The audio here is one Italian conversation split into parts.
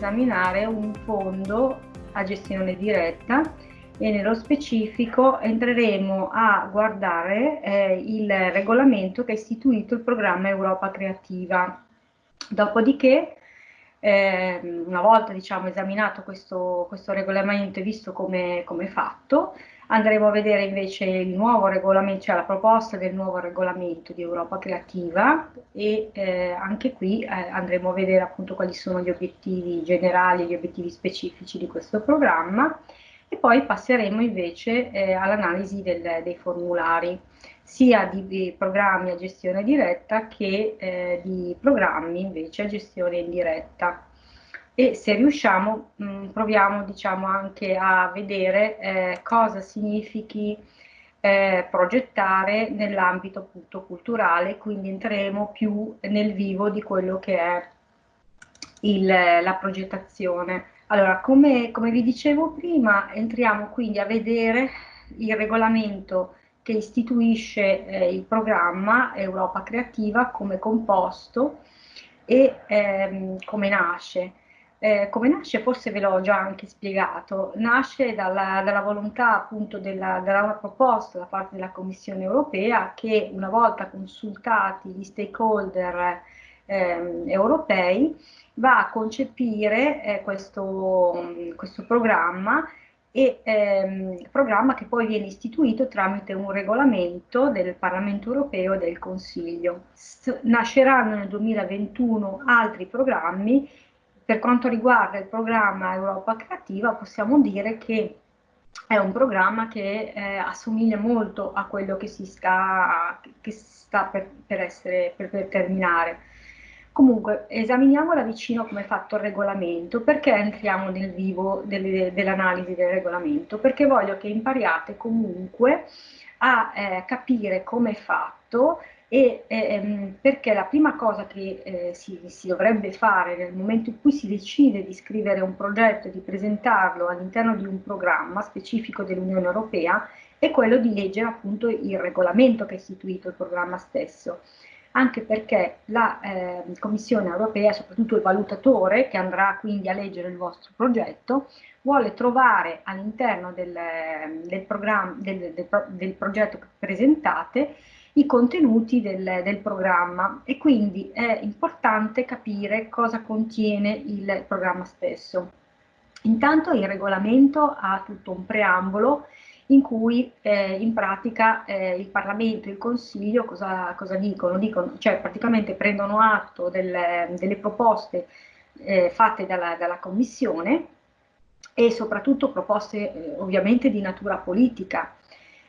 esaminare un fondo a gestione diretta e nello specifico entreremo a guardare eh, il regolamento che ha istituito il programma Europa Creativa. Dopodiché, eh, una volta diciamo, esaminato questo, questo, regolamento e visto come, come fatto, andremo a vedere invece il nuovo regolamento, cioè la proposta del nuovo regolamento di Europa Creativa e eh, anche qui eh, andremo a vedere appunto quali sono gli obiettivi generali, gli obiettivi specifici di questo programma e poi passeremo invece eh, all'analisi dei formulari, sia di, di, programmi a gestione diretta che eh, di programmi invece a gestione indiretta. E se riusciamo mh, mm, proviamo diciamo, anche a vedere eh, cosa significhi eh, progettare nell'ambito appunto culturale, quindi entreremo più nel vivo di quello che è il, la progettazione. Allora, come, come vi dicevo prima, entriamo quindi a vedere il regolamento che istituisce eh, il programma Europa Creativa come composto e ehm, come nasce. Eh, come nasce, forse ve l'ho già anche spiegato, nasce dalla, dalla volontà appunto della, della, proposta da parte della Commissione europea che una volta consultati gli stakeholder eh, europei va a concepire eh, questo, questo, programma e ehm, programma che poi viene istituito tramite un regolamento del Parlamento europeo e del Consiglio. S nasceranno nel 2021 altri programmi. Per quanto riguarda il programma Europa Creativa possiamo dire che è un programma che eh, assomiglia molto a quello che si sta, che sta per, per, essere, per, per terminare Comunque, esaminiamo da vicino come è fatto il regolamento, perché entriamo nel vivo dell'analisi del regolamento? Perché voglio che impariate comunque a eh, capire come è fatto e ehm, perché la prima cosa che eh, si, si, dovrebbe fare nel momento in cui si decide di scrivere un progetto e di presentarlo all'interno di un programma specifico dell'Unione Europea è quello di leggere appunto il regolamento che ha istituito il programma stesso. Anche perché la eh, Commissione europea, soprattutto il valutatore che andrà quindi a leggere il vostro progetto, vuole trovare all'interno del, del, del, del, progetto che presentate i contenuti del, del, programma e quindi è importante capire cosa contiene il programma stesso. Intanto il regolamento ha tutto un preambolo in cui eh, in pratica eh, il Parlamento e il Consiglio cosa, cosa dicono? dicono? Cioè praticamente prendono atto delle, delle proposte eh, fatte dalla, dalla, Commissione e soprattutto proposte eh, ovviamente di natura politica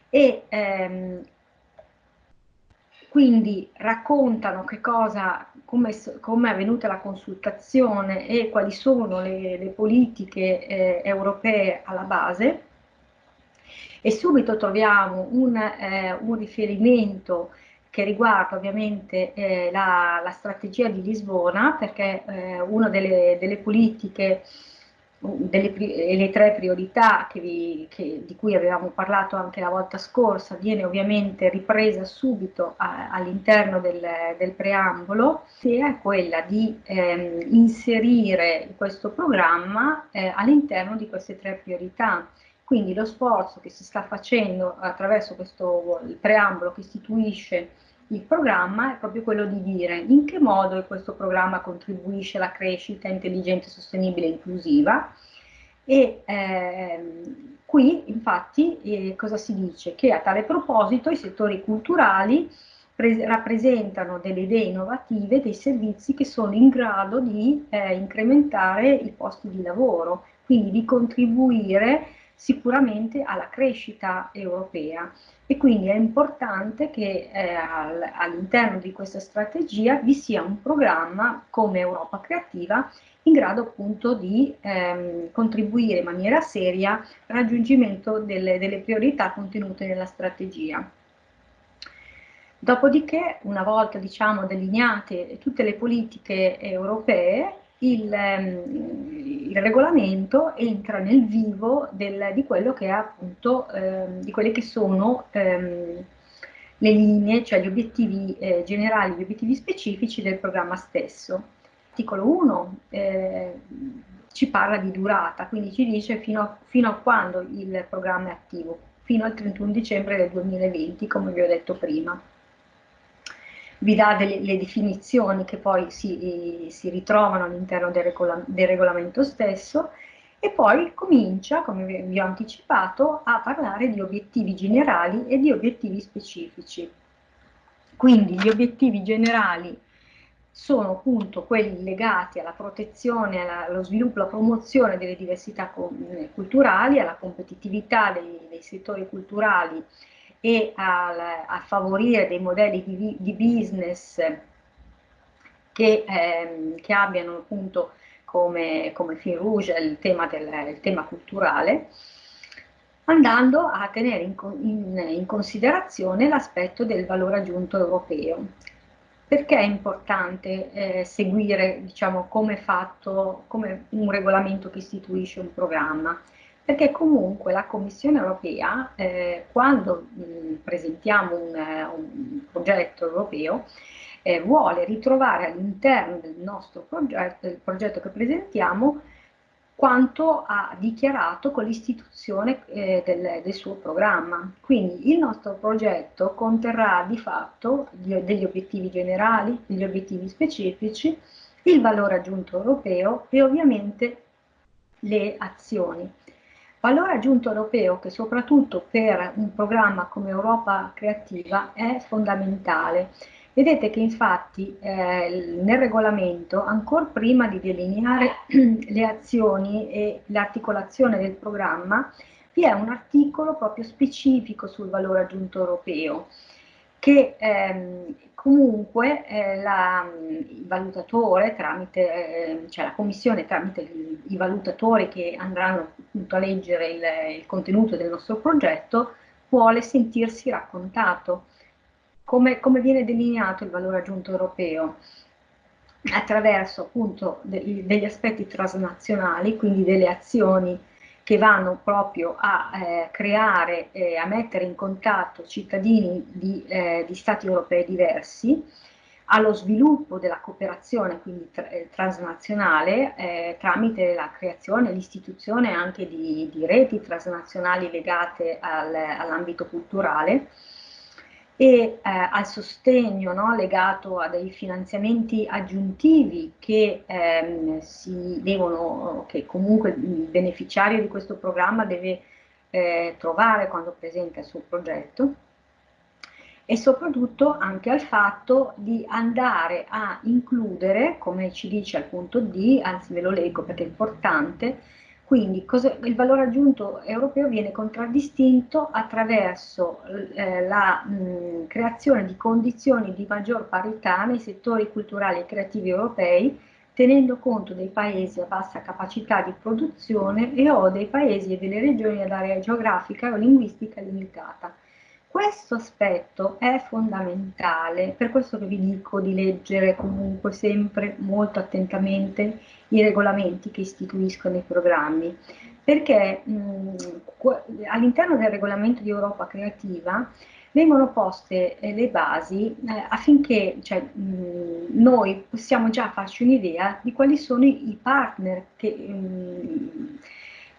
e ehm, quindi raccontano cosa, come, come, è avvenuta la consultazione e quali sono le, le politiche eh, europee alla base. E subito troviamo un, eh, un riferimento che riguarda ovviamente eh, la, la, strategia di Lisbona, perché eh, una delle, delle politiche, delle, le tre priorità che vi, che, di cui avevamo parlato anche la volta scorsa, viene ovviamente ripresa subito all'interno del, del, preambolo, che è quella di ehm, inserire questo programma eh, all'interno di queste tre priorità. Quindi lo sforzo che si sta facendo attraverso questo preambolo che istituisce il programma è proprio quello di dire in che modo questo programma contribuisce alla crescita intelligente, sostenibile e inclusiva e ehm, qui infatti eh, cosa si dice? Che a tale proposito i settori culturali rappresentano delle idee innovative, dei servizi che sono in grado di eh, incrementare i posti di lavoro, quindi di contribuire sicuramente alla crescita europea e quindi è importante che eh, all'interno di questa strategia vi sia un programma come Europa Creativa in grado appunto di ehm, contribuire in maniera seria al raggiungimento delle, delle priorità contenute nella strategia. Dopodiché, una volta diciamo, delineate tutte le politiche europee, il, ehm, il, regolamento entra nel vivo del, di quello che è appunto, ehm, di quelle che sono ehm, le linee, cioè gli obiettivi eh, generali, gli obiettivi specifici del programma stesso. l'articolo 1 eh, ci parla di durata, quindi ci dice fino a, fino a quando il programma è attivo, fino al 31 dicembre del 2020, come vi ho detto prima. Vi dà delle le definizioni che poi si, si ritrovano all'interno del, regola, del regolamento stesso e poi comincia, come vi ho anticipato, a parlare di obiettivi generali e di obiettivi specifici. Quindi gli obiettivi generali sono appunto quelli legati alla protezione, allo sviluppo, alla promozione delle diversità culturali, alla competitività dei, dei settori culturali e al, a favorire dei modelli di, di business che, ehm, che, abbiano appunto come, come fil rouge il tema, del, il tema culturale, andando a tenere in, in, in considerazione l'aspetto del valore aggiunto europeo, perché è importante eh, seguire, diciamo, come fatto, come un regolamento che istituisce un programma? Perché comunque la Commissione europea, eh, quando mh, presentiamo un, un, progetto europeo, eh, vuole ritrovare all'interno del nostro progetto, del progetto che presentiamo, quanto ha dichiarato con l'istituzione eh, del, del, suo programma. Quindi il nostro progetto conterrà di fatto degli obiettivi generali, degli obiettivi specifici, il valore aggiunto europeo e ovviamente le azioni. Valore aggiunto europeo che soprattutto per un programma come Europa Creativa è fondamentale. Vedete che infatti eh, nel regolamento, ancora prima di delineare le azioni e l'articolazione del programma, vi è un articolo proprio specifico sul valore aggiunto europeo, che ehm, comunque eh, la, il valutatore, tramite, eh, cioè la commissione tramite i, valutatori che andranno appunto a leggere il, il contenuto del nostro progetto, vuole sentirsi raccontato come, come viene delineato il valore aggiunto europeo? attraverso appunto de degli aspetti transnazionali, quindi delle azioni che vanno proprio a eh, creare e a mettere in contatto cittadini di, eh, di, stati europei diversi, allo sviluppo della cooperazione quindi tra eh, transnazionale eh, tramite la creazione, l'istituzione anche di, di, reti transnazionali legate al, all'ambito culturale, e eh, al sostegno no, legato a dei finanziamenti aggiuntivi che, ehm, devono, che comunque il beneficiario di questo programma deve eh, trovare quando presenta il suo progetto e soprattutto anche al fatto di andare a includere, come ci dice al punto D, anzi ve lo leggo perché è importante, quindi il valore aggiunto europeo viene contraddistinto attraverso eh, la mh, creazione di condizioni di maggior parità nei settori culturali e creativi europei, tenendo conto dei paesi a bassa capacità di produzione e o dei paesi e delle regioni ad area geografica o linguistica limitata. Questo aspetto è fondamentale, per questo che vi dico di leggere comunque sempre molto attentamente i regolamenti che istituiscono i programmi, perché all'interno del regolamento di Europa Creativa vengono poste eh, le basi eh, affinché cioè, mh, noi possiamo già farci un'idea di quali sono i, partner che... Mh,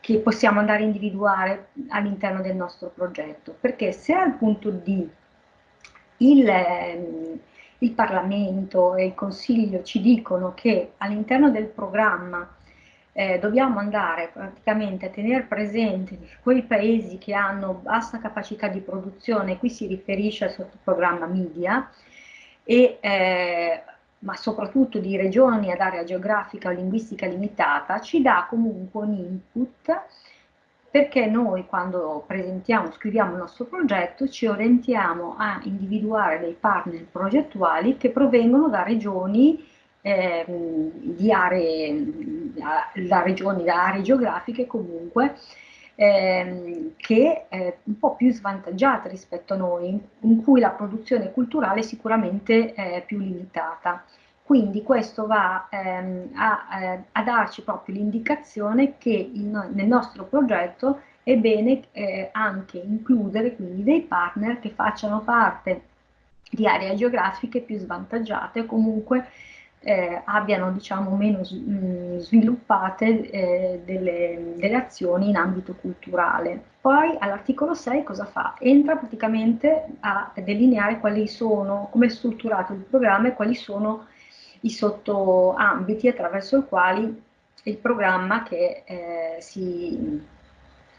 che possiamo andare a individuare all'interno del nostro progetto, perché se al punto D il, ehm, il Parlamento e il Consiglio ci dicono che all'interno del programma eh, dobbiamo andare praticamente a tenere presente quei paesi che hanno bassa capacità di produzione, qui si riferisce al sottoprogramma media, e eh, ma soprattutto di regioni ad area geografica o linguistica limitata, ci dà comunque un input perché noi quando presentiamo, scriviamo il nostro progetto, ci orientiamo a individuare dei partner progettuali che provengono da regioni eh, di aree, da regioni, da aree geografiche comunque, ehm, che è un po' più svantaggiate rispetto a noi, in cui la produzione culturale sicuramente è più limitata. Quindi questo va ehm, a, eh, a, darci proprio l'indicazione che in, nel nostro progetto è bene eh, anche includere quindi dei partner che facciano parte di aree geografiche più svantaggiate o comunque eh, abbiano diciamo, meno mh, sviluppate eh, delle, delle, azioni in ambito culturale. Poi all'articolo 6 cosa fa? Entra praticamente a delineare quali sono, come è strutturato il programma e quali sono i sottoambiti attraverso i quali il programma che eh, si,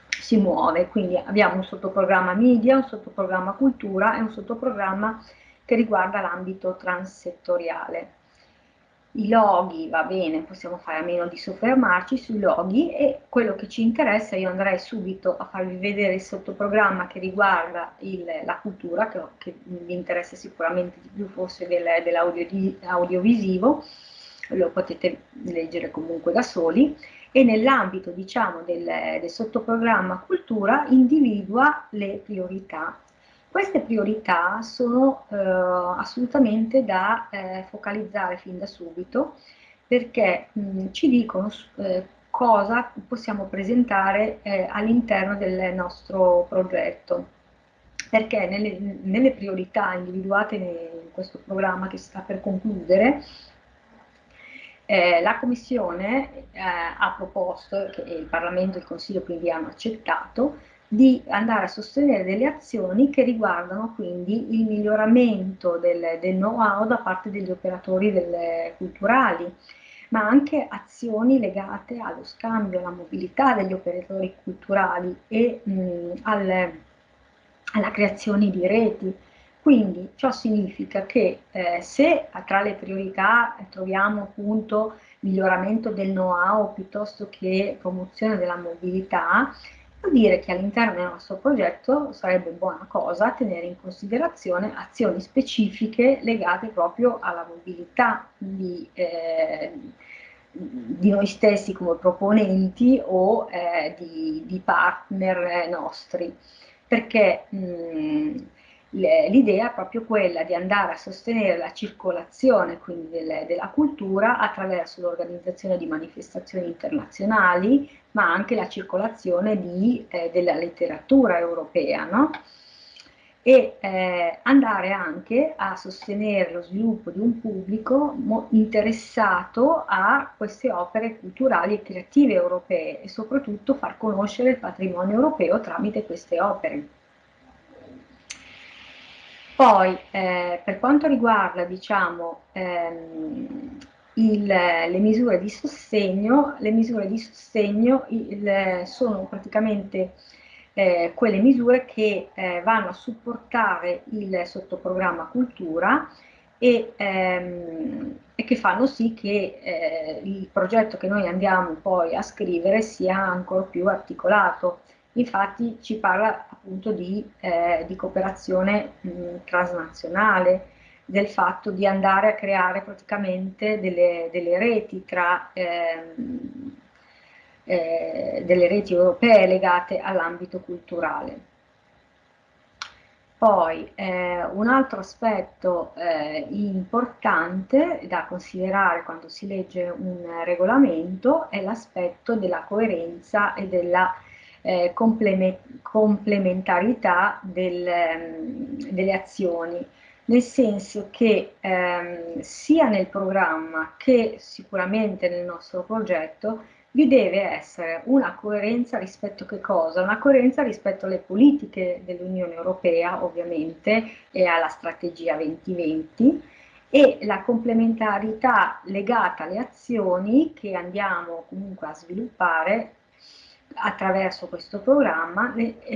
si muove. Quindi abbiamo un sottoprogramma media, un sottoprogramma cultura e un sottoprogramma che riguarda l'ambito transsettoriale i loghi, va bene, possiamo fare a meno di soffermarci sui loghi e quello che ci interessa, io andrei subito a farvi vedere il sottoprogramma che riguarda il, la cultura, che, che, vi interessa sicuramente di più forse del, dell'audiovisivo, lo potete leggere comunque da soli, e nell'ambito diciamo del, del sottoprogramma cultura individua le priorità queste priorità sono eh, assolutamente da eh, focalizzare fin da subito perché mh, ci dicono eh, cosa possiamo presentare eh, all'interno del nostro progetto. Perché nelle, nelle priorità individuate in questo programma che si sta per concludere, eh, la Commissione eh, ha proposto, che il Parlamento e il Consiglio quindi hanno accettato, di andare a sostenere delle azioni che riguardano quindi il miglioramento del, del know-how da parte degli operatori del, culturali, ma anche azioni legate allo scambio, alla mobilità degli operatori culturali e mh, alle, alla creazione di reti. Quindi ciò significa che eh, se tra le priorità troviamo appunto miglioramento del know-how piuttosto che promozione della mobilità, vuol dire che all'interno del nostro progetto sarebbe buona cosa tenere in considerazione azioni specifiche legate proprio alla mobilità di, eh, di noi stessi come proponenti o eh, di, di, partner nostri, perché mh, l'idea è proprio quella di andare a sostenere la circolazione quindi del, della cultura attraverso l'organizzazione di manifestazioni internazionali, ma anche la circolazione di, eh, della letteratura europea, no? e eh, andare anche a sostenere lo sviluppo di un pubblico interessato a queste opere culturali e creative europee e soprattutto far conoscere il patrimonio europeo tramite queste opere. Poi, eh, per quanto riguarda, diciamo, ehm, il, le misure di sostegno, le misure di sostegno il, sono praticamente eh, quelle misure che eh, vanno a supportare il sottoprogramma cultura e, ehm, e che fanno sì che eh, il progetto che noi andiamo poi a scrivere sia ancora più articolato. Infatti ci parla appunto di, eh, di cooperazione mh, transnazionale, del fatto di andare a creare praticamente delle, delle reti tra ehm, eh, delle reti europee legate all'ambito culturale. Poi eh, un altro aspetto eh, importante da considerare quando si legge un regolamento è l'aspetto della coerenza e della eh, complementarità del, ehm, delle azioni, nel senso che ehm, sia nel programma che sicuramente nel nostro progetto vi deve essere una coerenza rispetto a che cosa? Una coerenza rispetto alle politiche dell'Unione Europea, ovviamente, e alla strategia 2020, e la complementarità legata alle azioni che andiamo comunque a sviluppare attraverso questo programma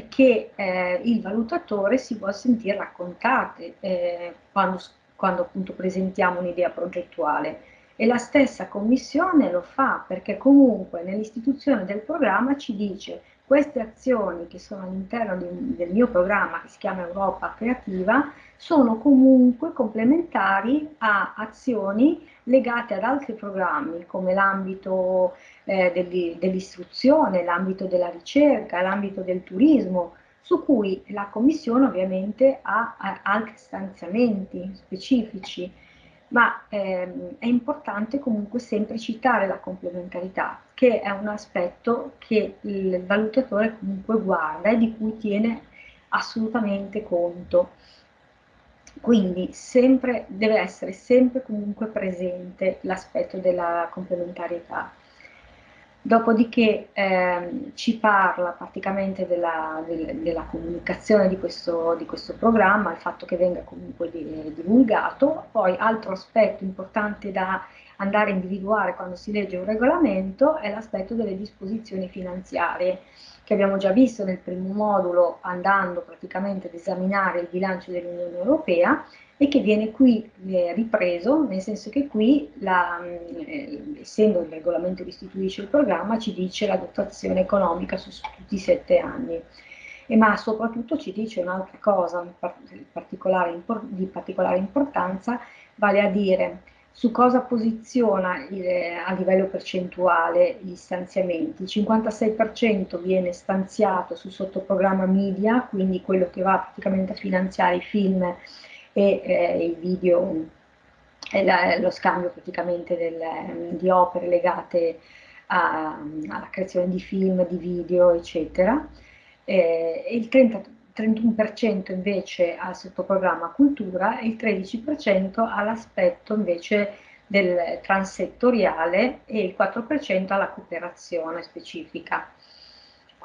che eh, il valutatore si può sentire raccontate eh, quando, quando appunto presentiamo un'idea progettuale. E la stessa commissione lo fa perché comunque nell'istituzione del programma ci dice queste azioni che sono all'interno del mio programma che si chiama Europa Creativa sono comunque complementari a azioni legate ad altri programmi come l'ambito eh, dell'istruzione, l'ambito della ricerca, l'ambito del turismo, su cui la Commissione ovviamente ha, ha altri stanziamenti specifici, ma ehm, è importante comunque sempre citare la complementarità, che è un aspetto che il valutatore comunque guarda e di cui tiene assolutamente conto. Quindi sempre, deve essere sempre comunque presente l'aspetto della complementarietà. Dopodiché ehm, ci parla praticamente della, del, della comunicazione di questo, di questo, programma, il fatto che venga comunque di, divulgato. Poi altro aspetto importante da andare a individuare quando si legge un regolamento è l'aspetto delle disposizioni finanziarie che abbiamo già visto nel primo modulo andando praticamente ad esaminare il bilancio dell'Unione Europea e che viene qui eh, ripreso, nel senso che qui, la, eh, essendo il regolamento che istituisce il programma, ci dice la dotazione economica su, tutti i sette anni. E ma soprattutto ci dice un'altra cosa particolare, di particolare importanza, vale a dire su cosa posiziona il, a livello percentuale gli stanziamenti. Il 56% viene stanziato sul sottoprogramma media, quindi quello che va praticamente a finanziare i film e eh, i video, la, lo scambio praticamente del, di opere legate a, alla creazione di film, di video, eccetera. Eh, il 30, 31% invece al sottoprogramma cultura e il 13% all'aspetto invece del transettoriale e il 4% alla cooperazione specifica.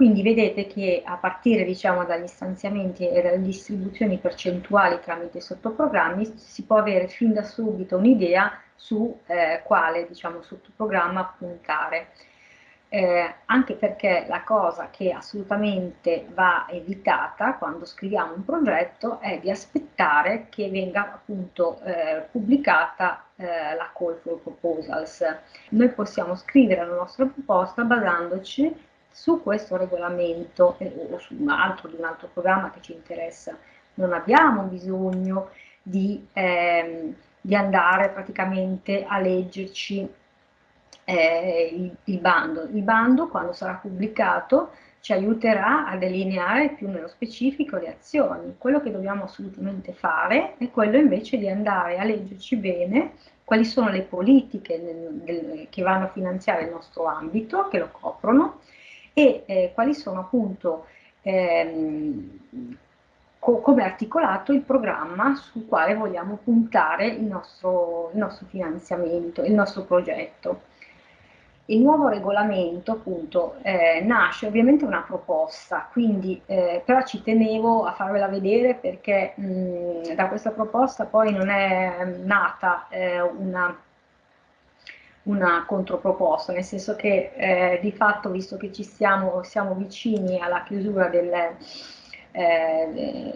Quindi vedete che a partire diciamo, dagli stanziamenti e dalle distribuzioni percentuali tramite sottoprogrammi si può avere fin da subito un'idea su eh, quale diciamo, sottoprogramma puntare eh, anche perché la cosa che assolutamente va evitata quando scriviamo un progetto è di aspettare che venga appunto eh, pubblicata eh, la call for proposals. Noi possiamo scrivere la nostra proposta basandoci su questo regolamento eh, o su un altro di un altro programma che ci interessa. Non abbiamo bisogno di, ehm, di andare praticamente a leggerci eh, il, il, bando. Il bando, quando sarà pubblicato, ci aiuterà a delineare più nello specifico le azioni. Quello che dobbiamo assolutamente fare è quello invece di andare a leggerci bene quali sono le politiche nel, del, che vanno a finanziare il nostro ambito, che lo coprono, e eh, quali sono appunto ehm, co come articolato il programma sul quale vogliamo puntare il nostro, il nostro finanziamento, il nostro progetto. Il nuovo regolamento appunto eh, nasce ovviamente una proposta, quindi eh, però ci tenevo a farvela vedere perché mh, da questa proposta poi non è nata eh, una, una controproposta, nel senso che eh, di fatto visto che ci stiamo, siamo vicini alla chiusura del, eh,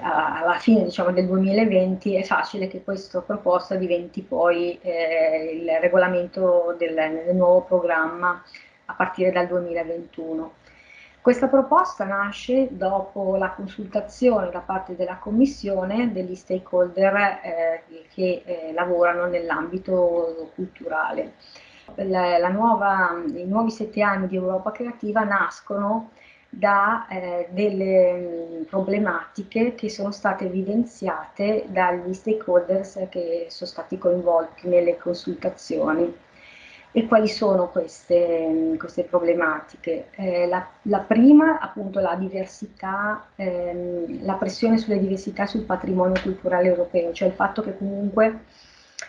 alla fine diciamo, del 2020 è facile che questa proposta diventi poi eh, il regolamento del, del, nuovo programma a partire dal 2021. Questa proposta nasce dopo la consultazione da parte della Commissione degli stakeholder eh, che eh, lavorano nell'ambito culturale. La, la nuova, I nuovi sette anni di Europa Creativa nascono da eh, delle mm, problematiche che sono state evidenziate dagli stakeholders che sono stati coinvolti nelle consultazioni. E quali sono queste, queste problematiche? Eh, la, la, prima, appunto, la diversità, ehm, la pressione sulle diversità sul patrimonio culturale europeo, cioè il fatto che comunque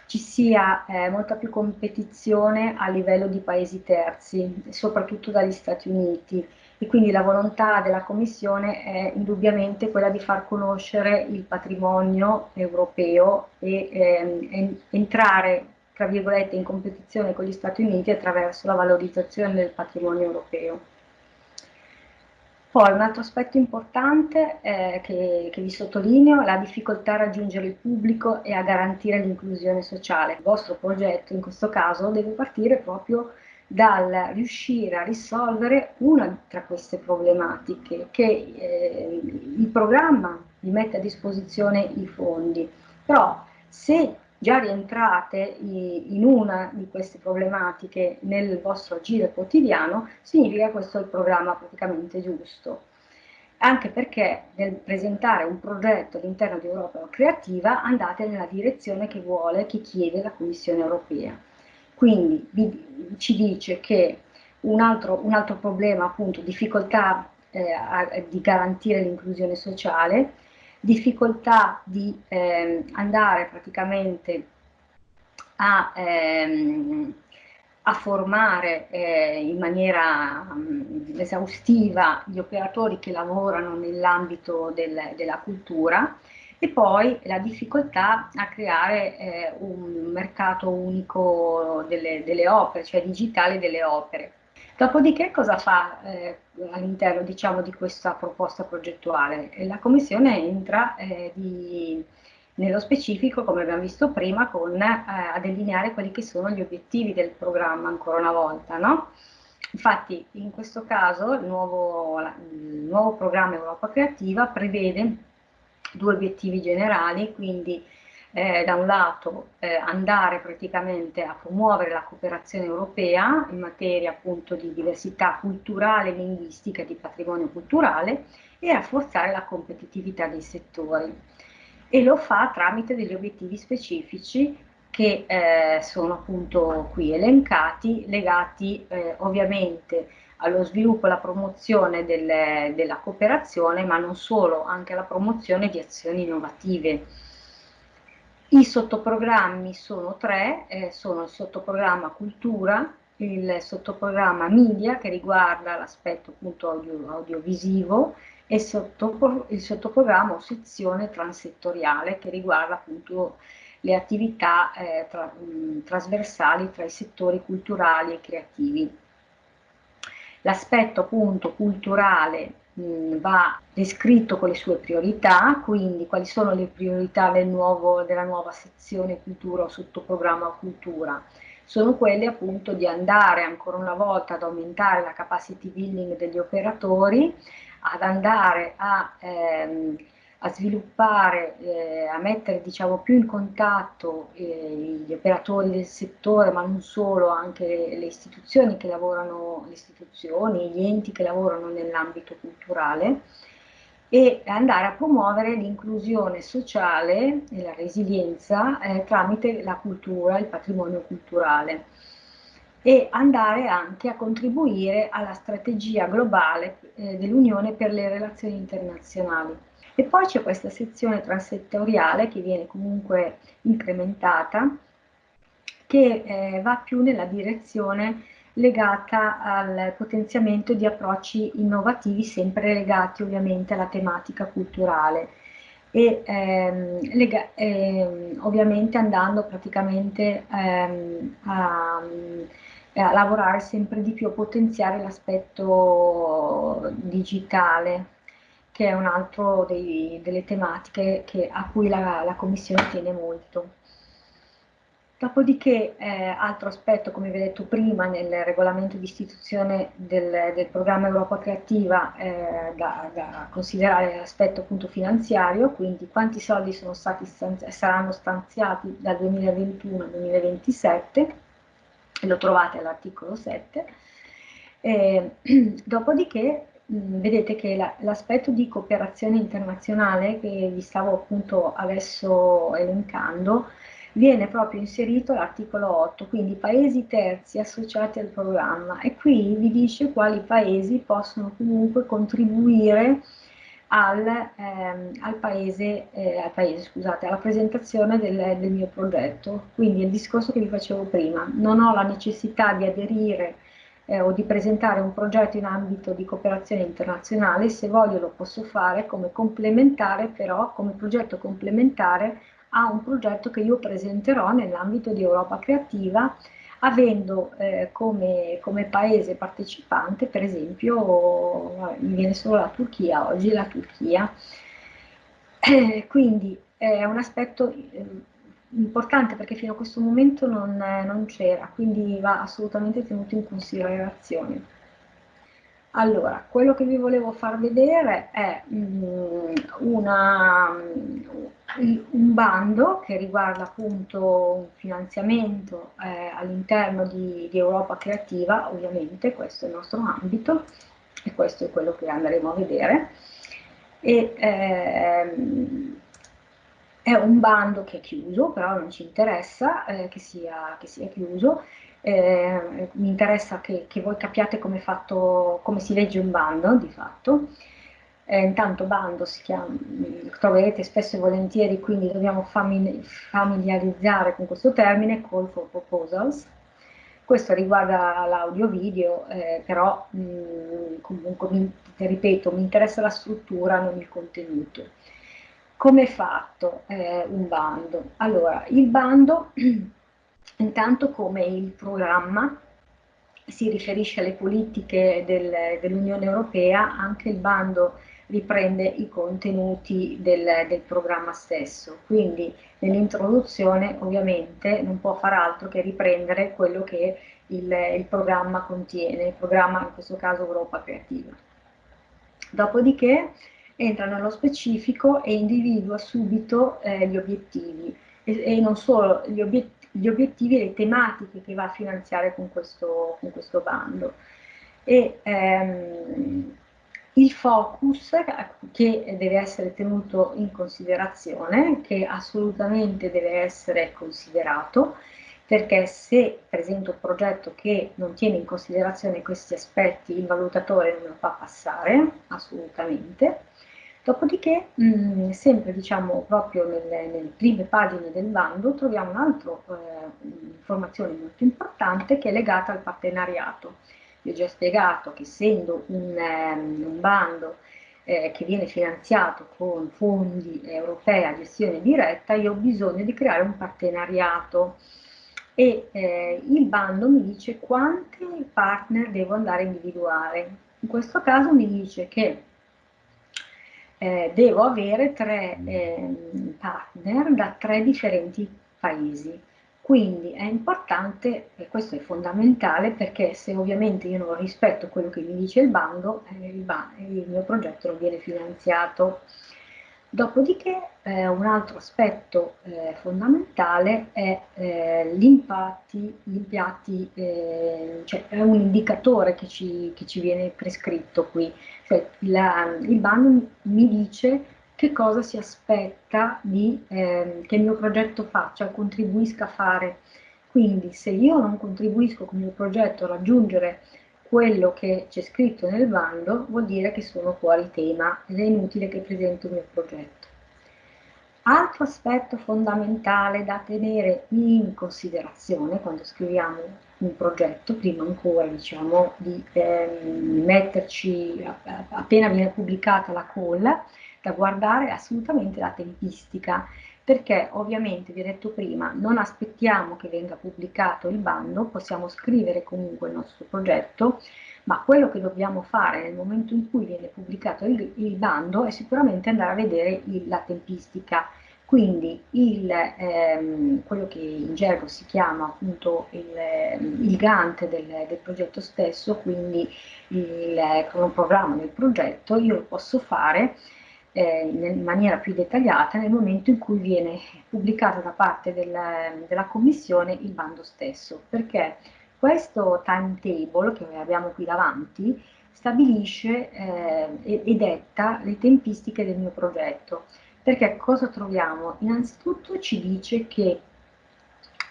ci sia eh, molta più competizione a livello di paesi terzi, soprattutto dagli Stati Uniti, e quindi la volontà della Commissione è indubbiamente quella di far conoscere il patrimonio europeo e ehm, entrare tra virgolette in competizione con gli Stati Uniti attraverso la valorizzazione del patrimonio europeo. Poi un altro aspetto importante eh, che, che, vi sottolineo è la difficoltà a raggiungere il pubblico e a garantire l'inclusione sociale. Il vostro progetto in questo caso deve partire proprio dal riuscire a risolvere una tra queste problematiche che eh, il programma vi mette a disposizione i fondi, però se già rientrate in una di queste problematiche nel vostro agire quotidiano, significa che questo è il programma praticamente giusto. Anche perché nel presentare un progetto all'interno di Europa Creativa andate nella direzione che vuole, che chiede la Commissione Europea. Quindi vi, ci dice che un altro, un altro, problema, appunto, difficoltà eh, a, di garantire l'inclusione sociale, difficoltà di eh, andare praticamente a, ehm, a formare eh, in maniera mh, mm, esaustiva gli operatori che lavorano nell'ambito del, della cultura e poi la difficoltà a creare eh, un mercato unico delle, delle, opere, cioè digitale delle opere. Dopodiché cosa fa eh, all'interno diciamo, di questa proposta progettuale? La Commissione entra eh, di, nello specifico, come abbiamo visto prima, con, eh, a delineare quelli che sono gli obiettivi del programma ancora una volta. No? Infatti in questo caso il nuovo, il nuovo programma Europa Creativa prevede due obiettivi generali, quindi eh, da un lato eh, andare praticamente a promuovere la cooperazione europea in materia appunto di diversità culturale, linguistica di patrimonio culturale e rafforzare la competitività dei settori. E lo fa tramite degli obiettivi specifici che eh, sono appunto qui elencati, legati eh, ovviamente allo sviluppo e alla promozione del, della cooperazione, ma non solo, anche alla promozione di azioni innovative. I sottoprogrammi sono tre, eh, sono il sottoprogramma cultura, il sottoprogramma media che riguarda l'aspetto appunto audio, audiovisivo e il, sottopro, il sottoprogramma o sezione transettoriale che riguarda appunto le attività eh, tra, mh, trasversali tra i settori culturali e creativi. L'aspetto appunto culturale mh, va descritto con le sue priorità, quindi quali sono le priorità del nuovo, della nuova sezione cultura o sottoprogramma cultura. Sono quelle appunto di andare ancora una volta ad aumentare la capacity building degli operatori, ad andare a ehm, a sviluppare, eh, a mettere diciamo, più in contatto eh, gli operatori del settore, ma non solo, anche le, istituzioni che lavorano, le istituzioni, gli enti che lavorano nell'ambito culturale e andare a promuovere l'inclusione sociale e la resilienza eh, tramite la cultura, il patrimonio culturale e andare anche a contribuire alla strategia globale eh, dell'Unione per le relazioni internazionali. E poi c'è questa sezione transettoriale che viene comunque incrementata, che eh, va più nella direzione legata al potenziamento di approcci innovativi, sempre legati ovviamente alla tematica culturale. E ehm, ehm, ovviamente andando praticamente ehm, a, a, lavorare sempre di più, a potenziare l'aspetto digitale che è un altro dei, delle tematiche che, a cui la, la, Commissione tiene molto. Dopodiché, eh, altro aspetto, come vi ho detto prima, nel regolamento di istituzione del, del programma Europa Creativa eh, da, da, considerare l'aspetto appunto finanziario, quindi quanti soldi stanzi saranno stanziati dal 2021 al 2027, e lo trovate all'articolo 7. Eh, dopodiché vedete che l'aspetto di cooperazione internazionale che vi stavo appunto adesso elencando viene proprio inserito all'articolo 8, quindi paesi terzi associati al programma e qui vi dice quali paesi possono comunque contribuire al, ehm, al, paese, eh, al paese, scusate, alla presentazione del, del mio progetto. Quindi il discorso che vi facevo prima, non ho la necessità di aderire eh, o di presentare un progetto in ambito di cooperazione internazionale, se voglio lo posso fare come complementare però, come progetto complementare a un progetto che io presenterò nell'ambito di Europa Creativa avendo eh, come, come, paese partecipante per esempio, mi viene solo la Turchia, oggi la Turchia, eh, quindi è un aspetto eh, importante perché fino a questo momento non, non c'era, quindi va assolutamente tenuto in considerazione. Allora, quello che vi volevo far vedere è um, una, un bando che riguarda appunto un finanziamento eh, all'interno di, di, Europa Creativa, ovviamente questo è il nostro ambito e questo è quello che andremo a vedere. E, ehm, è un bando che è chiuso, però non ci interessa eh, che, sia, che, sia, chiuso, eh, mi interessa che, che voi capiate come, fatto, come, si legge un bando di fatto. Eh, intanto bando si chiama, troverete spesso e volentieri, quindi dobbiamo familiarizzare con questo termine, call for proposals. Questo riguarda l'audio-video, eh, però mh, comunque, mi, ripeto, mi interessa la struttura, non il contenuto. Come è fatto eh, un bando? Allora, il bando, intanto come il programma, si riferisce alle politiche del, dell'Unione Europea, anche il bando riprende i contenuti del, del programma stesso. Quindi nell'introduzione ovviamente non può far altro che riprendere quello che il, il programma contiene, il programma in questo caso Europa Creativa. Dopodiché entra nello specifico e individua subito eh, gli obiettivi e, e, non solo gli, obiet gli, obiettivi e le tematiche che va a finanziare con questo, con questo bando. E, ehm, il focus che deve essere tenuto in considerazione, che assolutamente deve essere considerato, perché se presento un progetto che non tiene in considerazione questi aspetti, il valutatore non lo fa passare, assolutamente. Dopodiché, mh, mm, sempre diciamo proprio nelle, nelle, prime pagine del bando, troviamo un'altra eh, informazione molto importante che è legata al partenariato vi ho già spiegato che essendo un, um, un bando eh, che viene finanziato con fondi europei a gestione diretta, io ho bisogno di creare un partenariato e eh, il bando mi dice quanti partner devo andare a individuare. In questo caso mi dice che eh, devo avere tre eh, partner da tre differenti paesi. Quindi è importante, e questo è fondamentale, perché se ovviamente io non rispetto quello che mi dice il bando, eh, il, ba il, mio progetto non viene finanziato. Dopodiché eh, un altro aspetto eh, fondamentale è eh, gli impatti, gli impiatti, eh, cioè è un indicatore che ci, che ci viene prescritto qui. Cioè, la, il bando mi dice che cosa si aspetta di, eh, che il mio progetto faccia, contribuisca a fare. Quindi se io non contribuisco con il mio progetto a raggiungere quello che c'è scritto nel bando, vuol dire che sono fuori tema ed è inutile che presento il mio progetto. Altro aspetto fondamentale da tenere in considerazione quando scriviamo un progetto, prima ancora diciamo di eh, metterci, appena viene pubblicata la call, da guardare assolutamente la tempistica, perché ovviamente, vi ho detto prima, non aspettiamo che venga pubblicato il bando, possiamo scrivere comunque il nostro progetto, ma quello che dobbiamo fare nel momento in cui viene pubblicato il, il bando è sicuramente andare a vedere il, la tempistica, quindi il, ehm, quello che in gergo si chiama appunto il, il Gantt del, del, progetto stesso, quindi il cronoprogramma del progetto, io lo posso fare eh, in maniera più dettagliata nel momento in cui viene pubblicato da parte del, della Commissione il bando stesso, perché questo timetable che abbiamo qui davanti stabilisce eh, e detta le tempistiche del mio progetto. Perché cosa troviamo? Innanzitutto ci dice che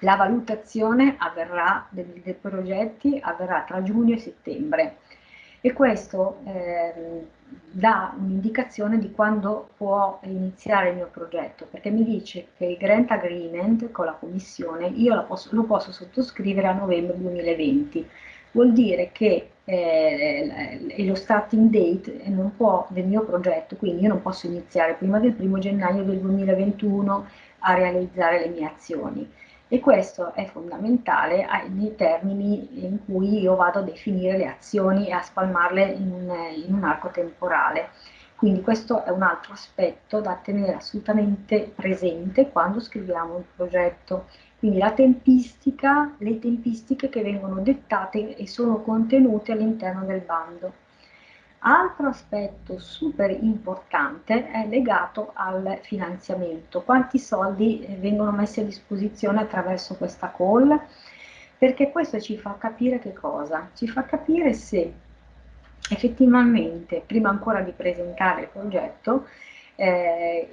la valutazione avverrà dei, dei progetti avverrà tra giugno e settembre e questo eh, dà un'indicazione di quando può iniziare il mio progetto, perché mi dice che il grant agreement con la commissione io posso, lo posso sottoscrivere a novembre 2020. Vuol dire che eh, è lo starting date non può, del mio progetto, quindi io non posso iniziare prima del 1 gennaio del 2021 a realizzare le mie azioni e questo è fondamentale nei termini in cui io vado a definire le azioni e a spalmarle in un, in un arco temporale. Quindi questo è un altro aspetto da tenere assolutamente presente quando scriviamo il progetto. Quindi la tempistica, le tempistiche che vengono dettate e sono contenute all'interno del bando. Altro aspetto super importante è legato al finanziamento. Quanti soldi eh, vengono messi a disposizione attraverso questa call? Perché questo ci fa capire che cosa? Ci fa capire se effettivamente, prima ancora di presentare il progetto, eh,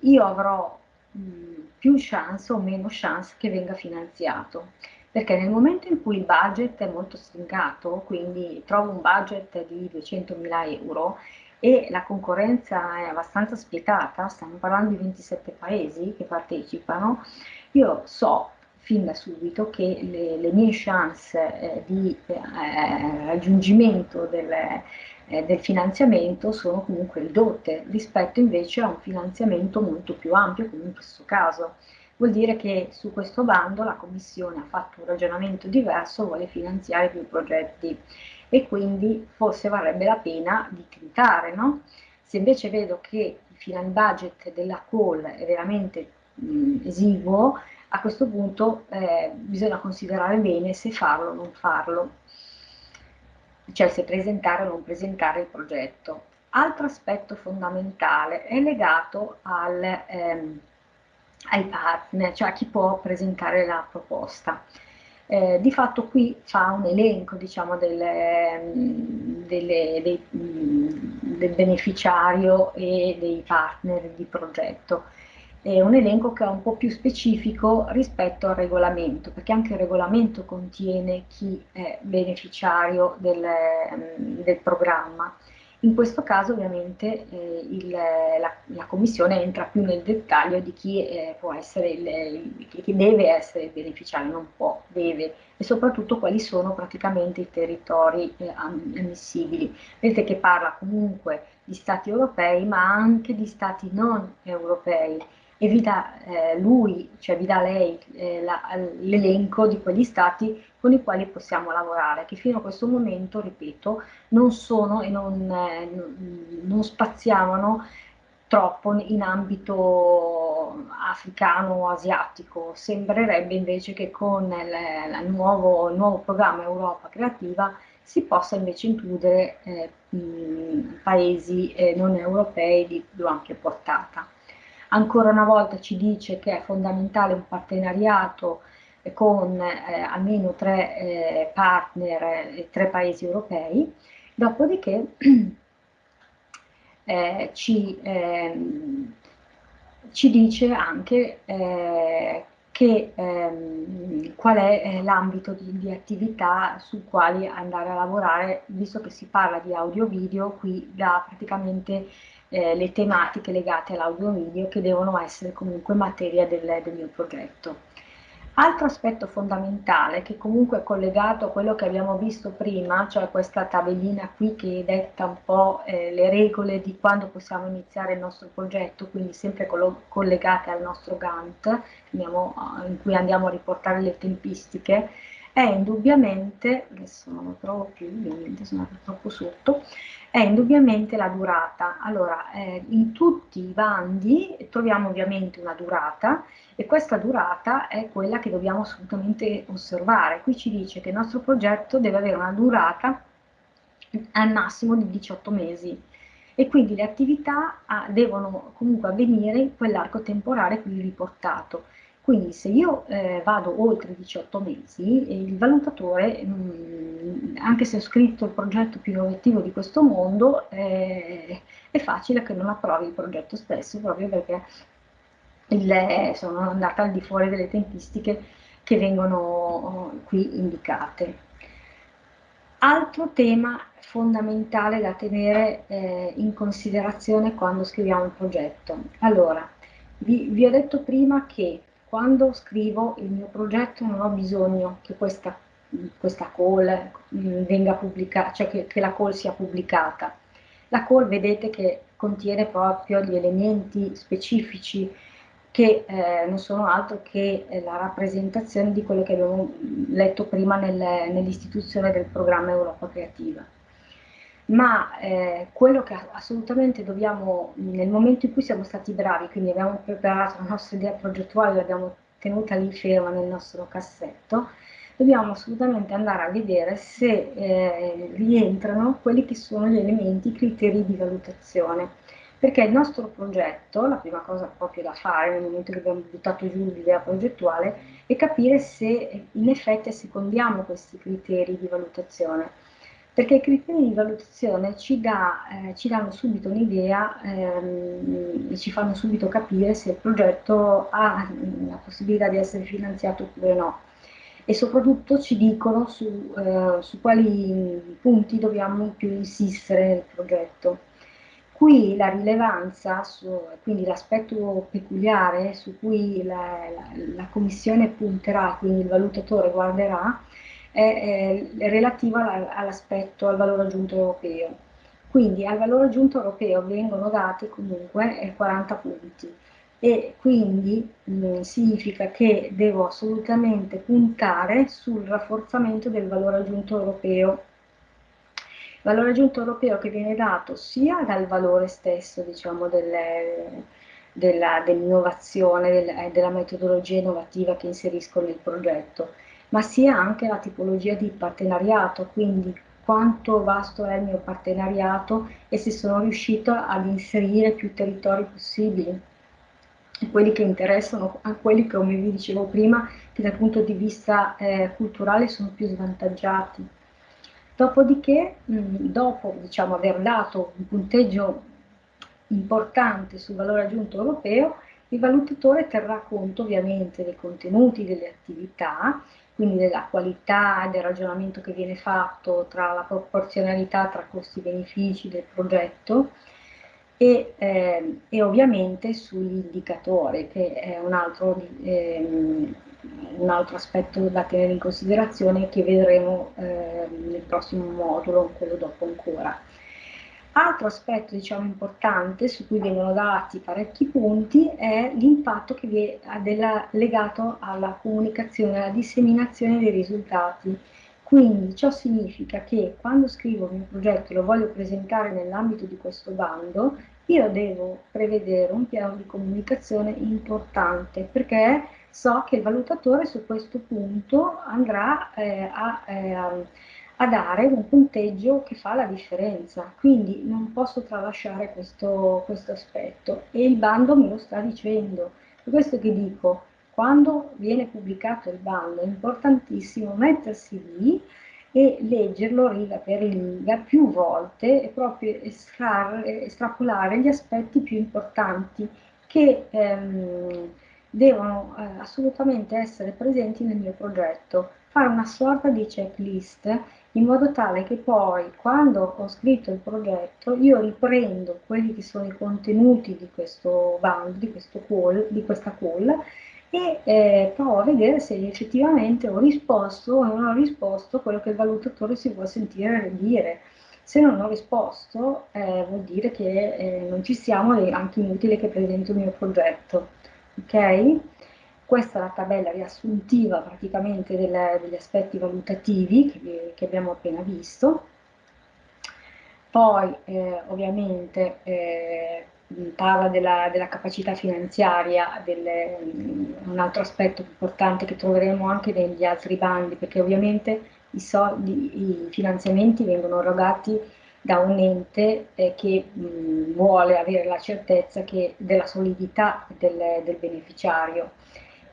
io avrò più chance o meno chance che venga finanziato. Perché nel momento in cui il budget è molto stringato, quindi trovo un budget di 200.000 euro, e la concorrenza è abbastanza spietata, stiamo parlando di 27 paesi che partecipano, io so fin da subito che le, le mie chance eh, di eh, raggiungimento del, eh, del, finanziamento sono comunque ridotte rispetto invece a un finanziamento molto più ampio come in questo caso. Vuol dire che su questo bando la Commissione ha fatto un ragionamento diverso, vuole finanziare più progetti e quindi forse varrebbe la pena di tentare, no? Se invece vedo che il budget della call è veramente mh, esiguo, a questo punto eh, bisogna considerare bene se farlo o non farlo, cioè se presentare o non presentare il progetto. Altro aspetto fondamentale è legato al, ehm, ai partner, cioè a chi può presentare la proposta. Eh, di fatto qui fa un elenco diciamo, delle, delle, dei, del beneficiario e dei partner di progetto è un elenco che è un po' più specifico rispetto al regolamento, perché anche il regolamento contiene chi è beneficiario del, mm, del programma. In questo caso ovviamente eh, il, la, la, Commissione entra più nel dettaglio di chi, eh, può essere il, chi deve essere il beneficiario, non può, deve, e soprattutto quali sono praticamente i territori eh, ammissibili. Vedete che parla comunque di stati europei ma anche di stati non europei e vi dà eh, lui, cioè vi dà lei eh, l'elenco di quegli stati con i quali possiamo lavorare, che fino a questo momento, ripeto, non sono e non, eh, non spaziavano troppo in ambito africano o asiatico. Sembrerebbe invece che con il, il, nuovo, il nuovo, programma Europa Creativa si possa invece includere eh, paesi eh, non europei di più ampia portata. Ancora una volta ci dice che è fondamentale un partenariato con eh, almeno tre eh, partner eh, tre paesi europei, dopodiché eh, ci, ehm, ci, dice anche eh, che, ehm, qual è eh, l'ambito di, di, attività su quali andare a lavorare, visto che si parla di audio-video, qui da praticamente eh, le tematiche legate all'audio video che devono essere comunque materia del, del mio progetto. Altro aspetto fondamentale che comunque è collegato a quello che abbiamo visto prima, cioè questa tabellina qui che detta un po' eh, le regole di quando possiamo iniziare il nostro progetto, quindi sempre collegate al nostro Gantt, in cui andiamo a riportare le tempistiche, è indubbiamente, adesso non lo trovo più, ovviamente sono troppo sotto, è indubbiamente la durata. Allora, eh, in tutti i bandi troviamo ovviamente una durata e questa durata è quella che dobbiamo assolutamente osservare. Qui ci dice che il nostro progetto deve avere una durata al massimo di 18 mesi e quindi le attività ah, devono comunque avvenire in quell'arco temporale qui riportato. Quindi se io eh, vado oltre 18 mesi, il valutatore, mh, mm, anche se ho scritto il progetto più innovativo di questo mondo, eh, è facile che non approvi il progetto stesso, proprio perché il, sono andata al di fuori delle tempistiche che vengono qui indicate. Altro tema fondamentale da tenere eh, in considerazione quando scriviamo il progetto. Allora, vi, vi ho detto prima che quando scrivo il mio progetto non ho bisogno che questa, questa call mm, venga pubblicata, cioè che, che la call sia pubblicata. La call vedete che contiene proprio gli elementi specifici che eh, non sono altro che eh, la rappresentazione di quello che abbiamo letto prima nel, nell'istituzione del programma Europa Creativa ma eh, quello che assolutamente dobbiamo, nel momento in cui siamo stati bravi, quindi abbiamo preparato la nostra idea progettuale, l'abbiamo tenuta lì ferma nel nostro cassetto, dobbiamo assolutamente andare a vedere se eh, rientrano quelli che sono gli elementi, i criteri di valutazione. Perché il nostro progetto, la prima cosa proprio da fare nel momento che abbiamo buttato giù l'idea progettuale, è capire se in effetti secondiamo questi criteri di valutazione perché i criteri di valutazione ci, dà, eh, ci danno subito un'idea ehm, e ci fanno subito capire se il progetto ha la possibilità di essere finanziato oppure no e soprattutto ci dicono su, eh, su quali punti dobbiamo più insistere nel progetto. Qui la rilevanza, su, quindi l'aspetto peculiare su cui la, la, la, Commissione punterà, quindi il valutatore guarderà, è, è relativa all'aspetto, al valore aggiunto europeo. Quindi al valore aggiunto europeo vengono dati comunque 40 punti e quindi mh, significa che devo assolutamente puntare sul rafforzamento del valore aggiunto europeo valore aggiunto europeo che viene dato sia dal valore stesso diciamo, dell'innovazione, dell del, della metodologia innovativa che inserisco nel progetto, ma sia anche la tipologia di partenariato, quindi quanto vasto è il mio partenariato e se sono riuscito ad inserire più territori possibili quelli che interessano a quelli che, come vi dicevo prima, che dal punto di vista eh, culturale sono più svantaggiati. Dopodiché, dopo diciamo, aver dato un punteggio importante sul valore aggiunto europeo, il valutatore terrà conto ovviamente dei contenuti delle attività, quindi della qualità del ragionamento che viene fatto tra la proporzionalità tra costi-benefici del progetto e, eh, e, ovviamente sugli indicatori, che è un altro eh, un altro aspetto da tenere in considerazione che vedremo eh, nel prossimo modulo, quello dopo ancora. Altro aspetto diciamo, importante su cui vengono dati parecchi punti è l'impatto che viene legato alla comunicazione, alla disseminazione dei risultati. Quindi ciò significa che quando scrivo il mio progetto e lo voglio presentare nell'ambito di questo bando, io devo prevedere un piano di comunicazione importante perché so che il valutatore su questo punto andrà eh, a, eh, a, dare un punteggio che fa la differenza, quindi non posso tralasciare questo, questo aspetto. E il bando me lo sta dicendo. Per questo che dico, quando viene pubblicato il bando è importantissimo mettersi lì e leggerlo riga per riga più volte e proprio estrarre, estrapolare gli aspetti più importanti che ehm, devono eh, assolutamente essere presenti nel mio progetto, fare una sorta di checklist in modo tale che poi quando ho scritto il progetto io riprendo quelli che sono i contenuti di questo band, di, questo call, di questa call e eh, provo a vedere se effettivamente ho risposto o non ho risposto quello che il valutatore si vuole sentire dire. Se non ho risposto eh, vuol dire che eh, non ci siamo e è anche inutile che presento il mio progetto ok? Questa è la tabella riassuntiva praticamente delle, degli aspetti valutativi che, che, abbiamo appena visto. Poi eh, ovviamente eh, parla della, della, capacità finanziaria, delle, un altro aspetto importante che troveremo anche negli altri bandi, perché ovviamente i, soldi, i finanziamenti vengono erogati da un ente eh, che mh, vuole avere la certezza che, della solidità del, del beneficiario.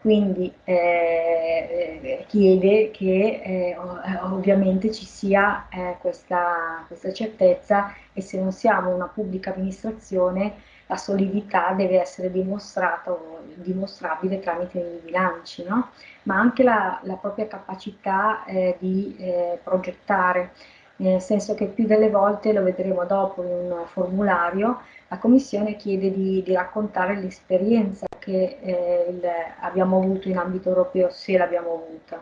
Quindi eh, eh chiede che eh, ovviamente ci sia eh, questa, questa certezza e se non siamo una pubblica amministrazione la solidità deve essere dimostrata dimostrabile tramite i bilanci, no? ma anche la, la propria capacità eh, di eh, progettare nel senso che più delle volte, lo vedremo dopo in un formulario, la Commissione chiede di, di raccontare l'esperienza che eh, il, abbiamo avuto in ambito europeo, se l'abbiamo avuta.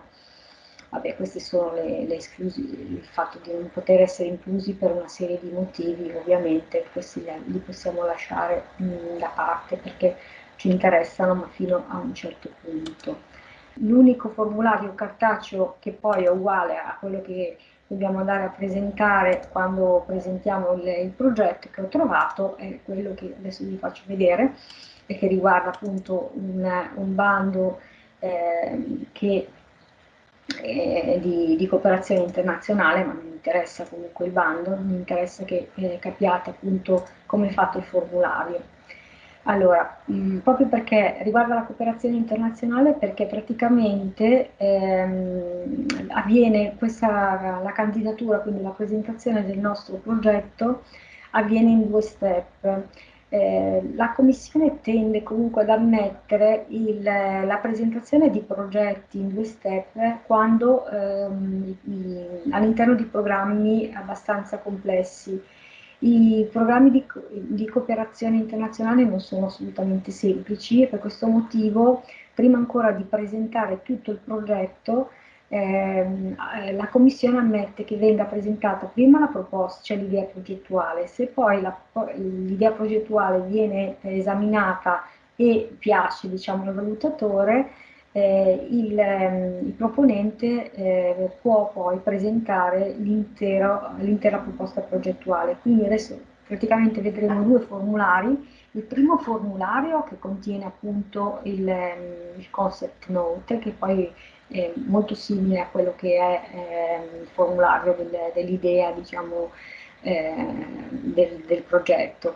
Vabbè, questi sono le, le esclusi, il fatto di non poter essere inclusi per una serie di motivi, ovviamente questi li possiamo lasciare mh, mm, da parte perché ci interessano, ma fino a un certo punto. L'unico formulario cartaceo che poi è uguale a quello che dobbiamo andare a presentare quando presentiamo il, il, progetto che ho trovato è quello che adesso vi faccio vedere e che riguarda appunto un, un bando eh, che di, di, cooperazione internazionale, ma mi interessa comunque il bando, mi interessa che eh, capiate appunto come è fatto il formulario. Allora, mh, mm, proprio perché riguarda la cooperazione internazionale, perché praticamente ehm, avviene questa, la candidatura, quindi la presentazione del nostro progetto, avviene in due step. Eh, la Commissione tende comunque ad ammettere la presentazione di progetti in due step quando ehm, all'interno di programmi abbastanza complessi I programmi di, di, cooperazione internazionale non sono assolutamente semplici e per questo motivo, prima ancora di presentare tutto il progetto, ehm, eh, la Commissione ammette che venga presentata prima la proposta, cioè l'idea progettuale, se poi l'idea progettuale viene esaminata e piace diciamo, al valutatore, eh, il, ehm, il, proponente eh, può poi presentare l'intera proposta progettuale. Quindi adesso praticamente vedremo due formulari. Il primo formulario che contiene appunto il, ehm, il concept note, che poi è molto simile a quello che è eh, il formulario del, dell'idea, diciamo, eh, del, del progetto.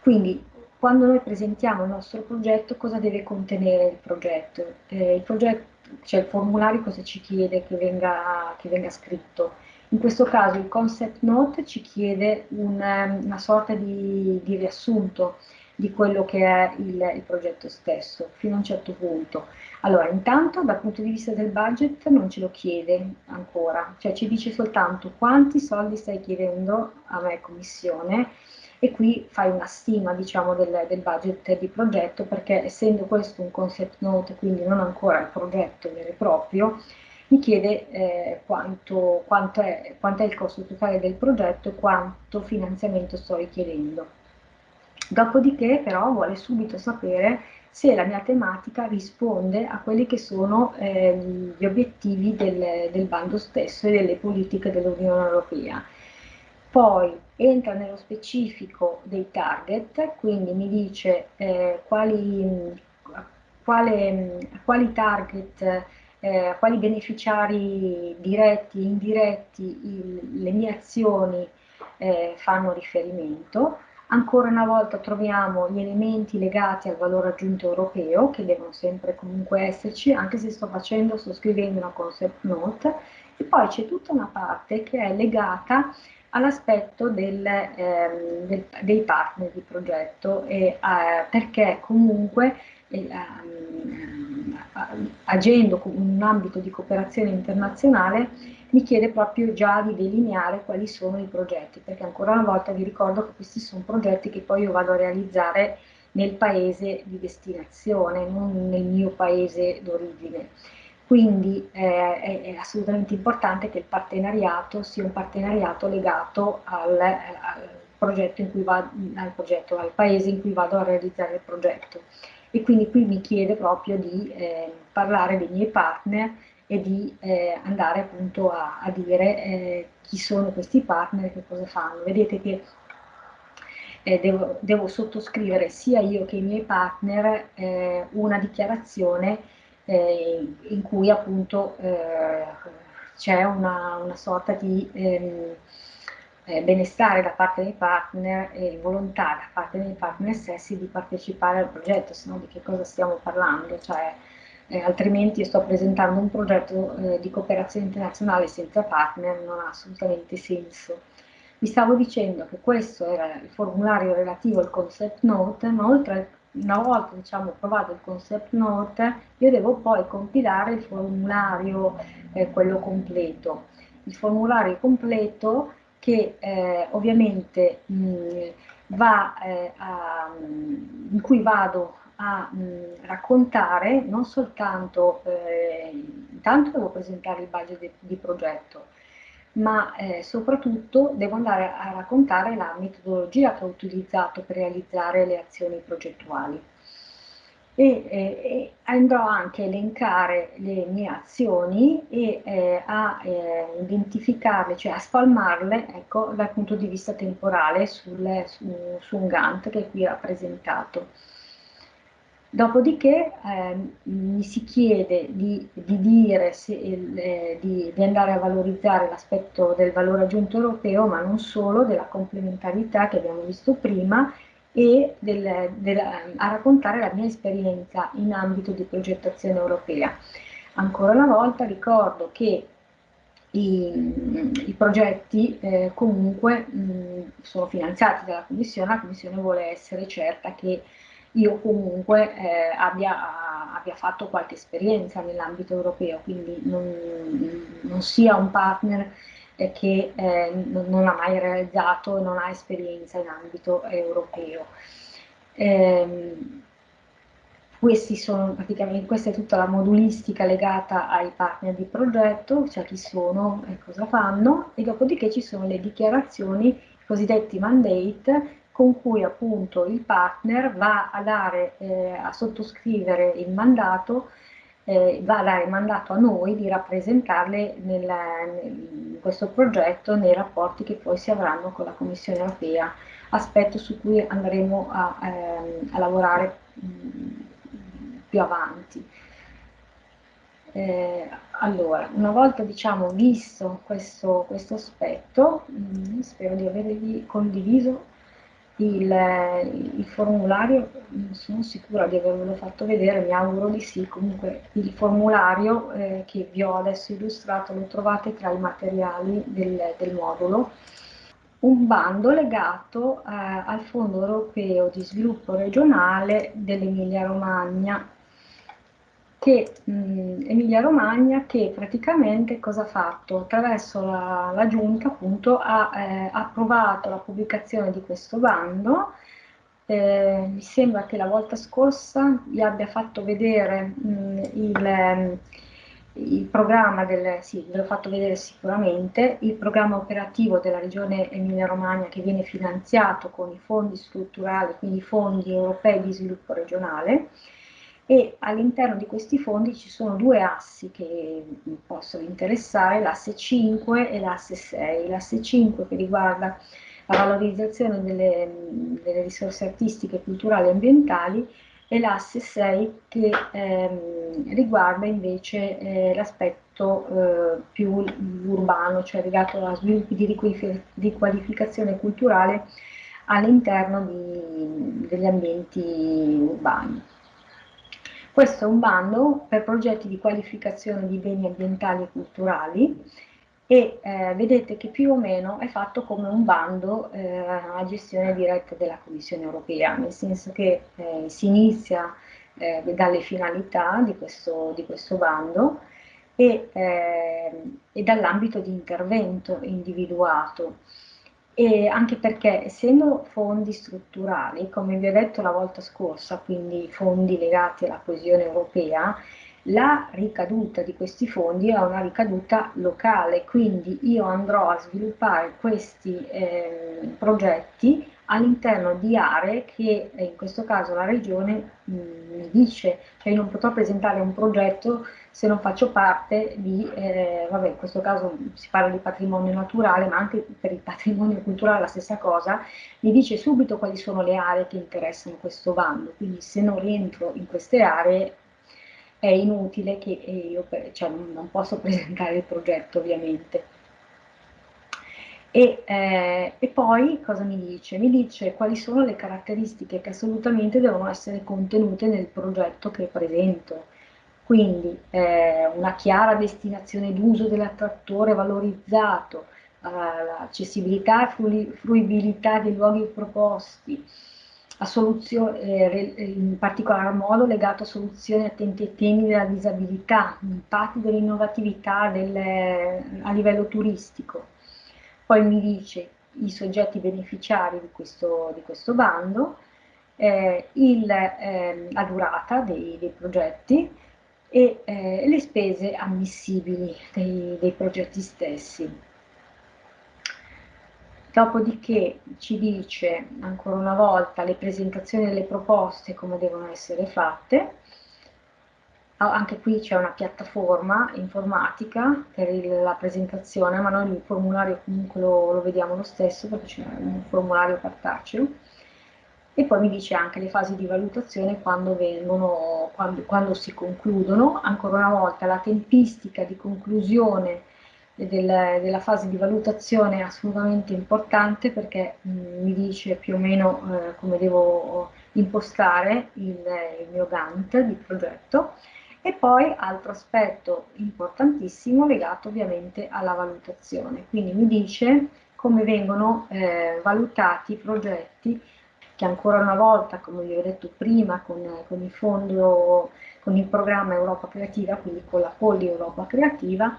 Quindi quando noi presentiamo il nostro progetto, cosa deve contenere il progetto? Eh, il progetto, cioè il formulario cosa ci chiede che venga, che venga scritto? In questo caso il concept note ci chiede un, una sorta di, di, riassunto di quello che è il, il, progetto stesso, fino a un certo punto. Allora, intanto dal punto di vista del budget non ce lo chiede ancora, cioè ci dice soltanto quanti soldi stai chiedendo a me commissione e qui fai una stima diciamo, del, del, budget di progetto perché essendo questo un concept note, quindi non ancora il progetto vero e proprio, mi chiede eh, quanto, quanto, è, quanto, è, il costo totale del progetto e quanto finanziamento sto richiedendo. Dopodiché però vuole subito sapere se la mia tematica risponde a quelli che sono eh, gli obiettivi del, del bando stesso e delle politiche dell'Unione Europea poi entra nello specifico dei target, quindi mi dice eh, quali, quale, quali target, eh, quali beneficiari diretti e indiretti il, le mie azioni eh, fanno riferimento. Ancora una volta troviamo gli elementi legati al valore aggiunto europeo, che devono sempre comunque esserci, anche se sto facendo, sto scrivendo una concept note, e poi c'è tutta una parte che è legata all'aspetto ehm, dei partner di progetto e, eh, perché comunque eh, agendo in un ambito di cooperazione internazionale mi chiede proprio già di delineare quali sono i progetti perché ancora una volta vi ricordo che questi sono progetti che poi io vado a realizzare nel paese di destinazione, non nel mio paese d'origine. Quindi eh, è, è, assolutamente importante che il partenariato sia un partenariato legato al, al progetto in cui vado, al, progetto, al paese in cui vado a realizzare il progetto. E quindi qui mi chiede proprio di eh, parlare dei miei partner e di eh, andare appunto a, a dire eh, chi sono questi partner e che cosa fanno. Vedete che eh, devo, devo, sottoscrivere sia io che i miei partner eh, una dichiarazione eh, in cui appunto eh, c'è una, una, sorta di ehm, eh, benestare da parte dei partner e volontà da parte dei partner stessi di partecipare al progetto, se no di che cosa stiamo parlando? Cioè, eh, altrimenti sto presentando un progetto eh, di cooperazione internazionale senza partner, non ha assolutamente senso. Vi stavo dicendo che questo era il formulario relativo al concept note, ma oltre una volta diciamo, provato il concept note, io devo poi compilare il formulario, eh, quello completo. Il formulario completo che eh, ovviamente mh, va, eh, a, in cui vado a mh, raccontare non soltanto, eh, intanto devo presentare il budget di, di progetto, ma eh, soprattutto devo andare a raccontare la metodologia che ho utilizzato per realizzare le azioni progettuali. E, eh, e andrò anche a elencare le mie azioni e eh, a eh, identificarle, cioè a spalmarle ecco, dal punto di vista temporale sul, su, su un Gantt che è qui rappresentato. Dopodiché eh, mi si chiede di, di dire se, eh, di, di, andare a valorizzare l'aspetto del valore aggiunto europeo, ma non solo, della complementarità che abbiamo visto prima e del, del, a raccontare la mia esperienza in ambito di progettazione europea. Ancora una volta ricordo che i, i progetti eh, comunque mh, sono finanziati dalla Commissione, la Commissione vuole essere certa che io comunque eh, abbia, abbia, fatto qualche esperienza nell'ambito europeo, quindi non, non, sia un partner eh, che eh, non ha mai realizzato, non ha esperienza in ambito europeo. Eh, praticamente, questa è tutta la modulistica legata ai partner di progetto, cioè chi sono e cosa fanno, e dopodiché ci sono le dichiarazioni, i cosiddetti mandate, con cui appunto il partner va a, dare, eh, a sottoscrivere il mandato, eh, va a dare mandato a noi di rappresentarle nel, in questo progetto nei rapporti che poi si avranno con la Commissione europea, aspetto su cui andremo a, ehm, a lavorare mh, più avanti. Eh, allora, una volta diciamo visto questo, questo aspetto, mh, mm, spero di avervi condiviso il, il, formulario, non sono sicura di avervelo fatto vedere, mi auguro di sì, comunque il formulario eh, che vi ho adesso illustrato lo trovate tra i materiali del, del modulo. Un bando legato eh, al Fondo Europeo di Sviluppo Regionale dell'Emilia Romagna che Emilia Romagna che praticamente cosa ha fatto? Attraverso la, la Giunta appunto ha eh, approvato la pubblicazione di questo bando eh, mi sembra che la volta scorsa vi abbia fatto vedere mh, il, il, programma del, sì, ve l'ho fatto vedere sicuramente, il programma operativo della regione Emilia Romagna che viene finanziato con i fondi strutturali, quindi i fondi europei di sviluppo regionale, e all'interno di questi fondi ci sono due assi che possono interessare, l'asse 5 e l'asse 6. L'asse 5 che riguarda la valorizzazione delle, delle risorse artistiche, culturali e ambientali e l'asse 6 che ehm, riguarda invece eh, l'aspetto eh, più urbano, cioè legato a sviluppi di riqualificazione culturale all'interno degli ambienti urbani. Questo è un bando per progetti di qualificazione di beni ambientali e culturali e eh, vedete che più o meno è fatto come un bando eh, a gestione diretta della Commissione europea, nel senso che eh, si inizia eh, dalle finalità di questo, di questo bando e, eh, e dall'ambito di intervento individuato e anche perché essendo fondi strutturali, come vi ho detto la volta scorsa, quindi fondi legati alla coesione europea, la ricaduta di questi fondi è una ricaduta locale, quindi io andrò a sviluppare questi eh, progetti all'interno di aree che eh, in questo caso la regione mh, mi dice, cioè io non potrò presentare un progetto se non faccio parte di, eh, vabbè in questo caso si parla di patrimonio naturale, ma anche per il patrimonio culturale la stessa cosa, mi dice subito quali sono le aree che interessano questo bando, quindi se non rientro in queste aree è inutile che io cioè, non posso presentare il progetto ovviamente. E, eh, e, poi cosa mi dice? Mi dice quali sono le caratteristiche che assolutamente devono essere contenute nel progetto che presento. Quindi eh, una chiara destinazione d'uso dell'attrattore valorizzato, eh, l'accessibilità e fruibilità dei luoghi proposti, in particolar modo legato a soluzioni attenti ai temi della disabilità, impatti dell'innovatività a livello turistico. Poi mi dice i soggetti beneficiari di questo, di questo bando, eh, il, eh, la durata dei, dei progetti e eh, le spese ammissibili dei, dei progetti stessi. Dopodiché ci dice ancora una volta le presentazioni delle proposte come devono essere fatte. Anche qui c'è una piattaforma informatica per il, la presentazione, ma noi il formulario comunque lo, lo vediamo lo stesso perché c'è un formulario cartaceo. E poi mi dice anche le fasi di valutazione quando, vengono, quando, quando si concludono. Ancora una volta la tempistica di conclusione del, della fase di valutazione è assolutamente importante perché mh, mm, mi dice più o meno eh, come devo impostare il, il mio Gantt di progetto. E poi altro aspetto importantissimo legato ovviamente alla valutazione, quindi mi dice come vengono eh, valutati i progetti che ancora una volta, come vi ho detto prima, con, con il fondo, con il programma Europa Creativa, quindi con la Polli Europa Creativa,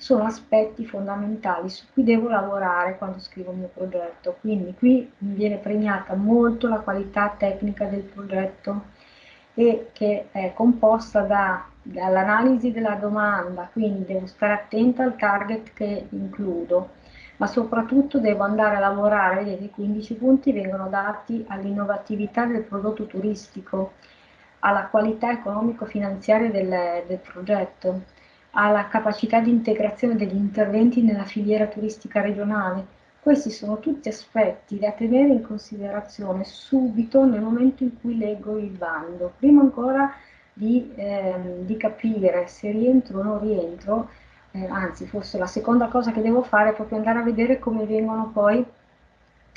sono aspetti fondamentali su cui devo lavorare quando scrivo il mio progetto. Quindi qui viene premiata molto la qualità tecnica del progetto e che è composta da, dall'analisi della domanda, quindi devo stare attenta al target che includo, ma soprattutto devo andare a lavorare, vedete i 15 punti vengono dati all'innovatività del prodotto turistico, alla qualità economico-finanziaria del, del progetto, alla capacità di integrazione degli interventi nella filiera turistica regionale. Questi sono tutti aspetti da tenere in considerazione subito nel momento in cui leggo il bando, prima ancora di, eh, di capire se rientro o non rientro, eh, anzi forse la seconda cosa che devo fare è proprio andare a vedere come vengono poi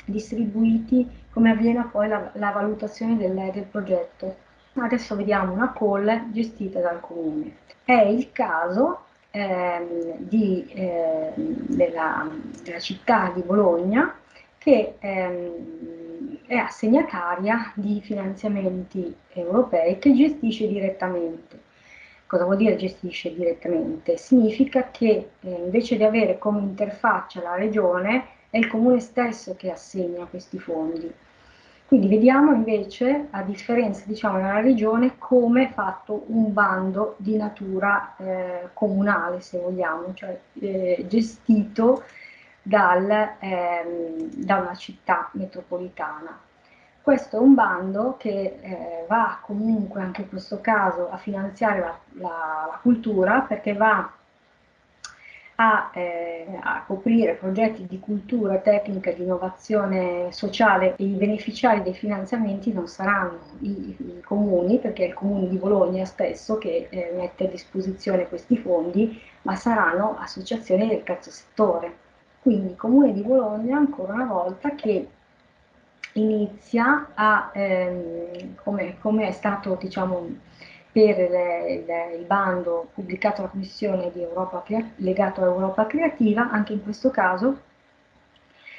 distribuiti, come avviene poi la, la valutazione del, del progetto. Adesso vediamo una call gestita dal comune. È il caso ehm, di, eh, della, della, città di Bologna che ehm, è assegnataria di finanziamenti europei che gestisce direttamente. Cosa vuol dire gestisce direttamente? Significa che eh, invece di avere come interfaccia la regione, è il comune stesso che assegna questi fondi. Quindi vediamo invece, a differenza diciamo nella regione, come è fatto un bando di natura eh, comunale, se vogliamo, cioè eh, gestito dal, ehm, da una città metropolitana. Questo è un bando che eh, va comunque, anche in questo caso, a finanziare la, la, la cultura perché va a, eh, a, coprire progetti di cultura, tecnica, di innovazione sociale e i beneficiari dei finanziamenti non saranno i, i comuni, perché è il comune di Bologna stesso che eh, mette a disposizione questi fondi, ma saranno associazioni del terzo settore. Quindi il comune di Bologna ancora una volta che inizia a, ehm, come, come, è stato diciamo, per le, il bando pubblicato dalla Commissione di Europa, legato a Europa Creativa, anche in questo caso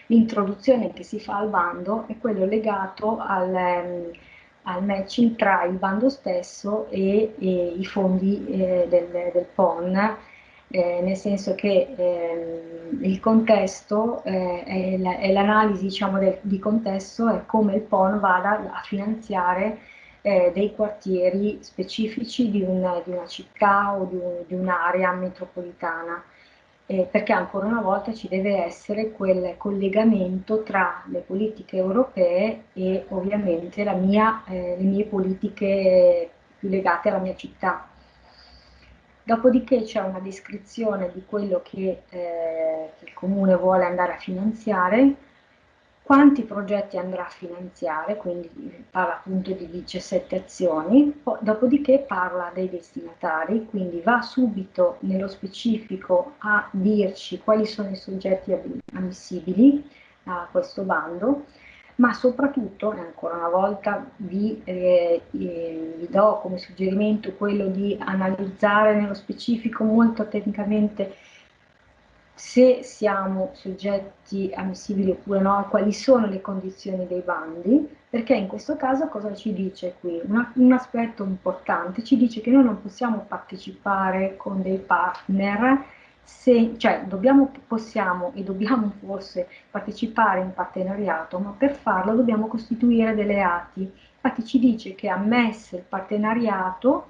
l'introduzione che si fa al bando è quello legato al, ehm, al matching tra il bando stesso e, e i fondi eh, del, del, PON, eh, nel senso che eh, il contesto eh, è l'analisi diciamo, di contesto è come il PON vada a finanziare eh, dei quartieri specifici di una, di una città o di, un'area metropolitana, eh, perché ancora una volta ci deve essere quel collegamento tra le politiche europee e ovviamente mia, eh, le mie politiche più legate alla mia città. Dopodiché c'è una descrizione di quello che, eh, che il comune vuole andare a finanziare, quanti progetti andrà a finanziare, quindi parla appunto di 17 azioni, dopodiché parla dei destinatari, quindi va subito nello specifico a dirci quali sono i soggetti ammissibili a questo bando, ma soprattutto, ancora una volta, vi, eh, eh, vi do come suggerimento quello di analizzare nello specifico molto tecnicamente se siamo soggetti ammissibili oppure no, quali sono le condizioni dei bandi, perché in questo caso cosa ci dice qui? Una, un aspetto importante ci dice che noi non possiamo partecipare con dei partner, se, cioè dobbiamo, possiamo e dobbiamo forse partecipare in partenariato, ma per farlo dobbiamo costituire delle ATI. Infatti ci dice che ammesso il partenariato,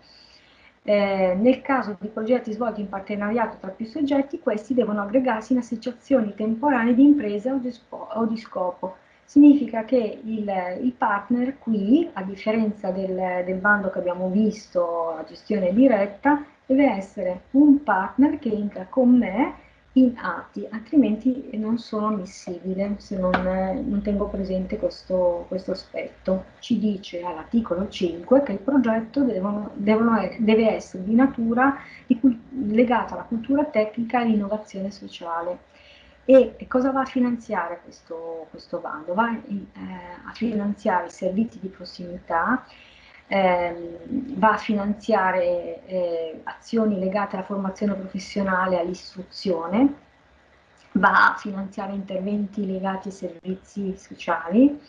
eh, nel caso di progetti svolti in partenariato tra più soggetti, questi devono aggregarsi in associazioni temporanee di impresa o di, o di scopo. Significa che il, il, partner qui, a differenza del, del bando che abbiamo visto, a gestione diretta, deve essere un partner che entra con me in atti, altrimenti non sono ammissibile se non, non tengo presente questo, questo, aspetto. Ci dice all'articolo 5 che il progetto devono, devono, deve essere di natura di, legato alla cultura tecnica e all'innovazione sociale. E, cosa va a finanziare questo, questo bando? Va eh, a finanziare i servizi di prossimità, ehm, va a finanziare eh, azioni legate alla formazione professionale e all'istruzione, va a finanziare interventi legati ai servizi sociali,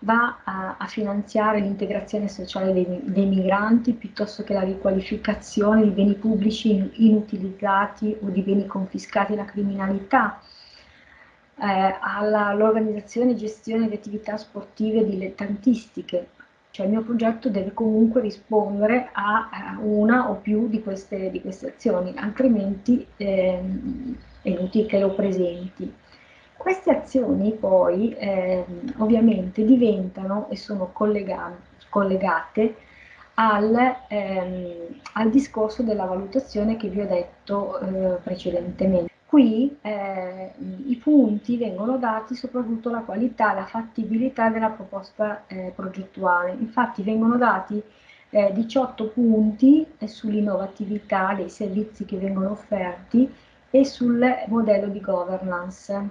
va a, a finanziare l'integrazione sociale dei, dei, migranti piuttosto che la riqualificazione di beni pubblici inutilizzati o di beni confiscati alla criminalità, eh, all'organizzazione e gestione di attività sportive dilettantistiche. Cioè il mio progetto deve comunque rispondere a una o più di queste, di queste azioni, altrimenti eh, è inutile che lo presenti. Queste azioni poi eh, ovviamente diventano e sono collegate al, ehm, al, discorso della valutazione che vi ho detto eh, precedentemente. Qui eh, i punti vengono dati soprattutto la qualità, la fattibilità della proposta eh, progettuale. Infatti vengono dati 18 eh, punti sull'innovatività dei servizi che vengono offerti e sul modello di governance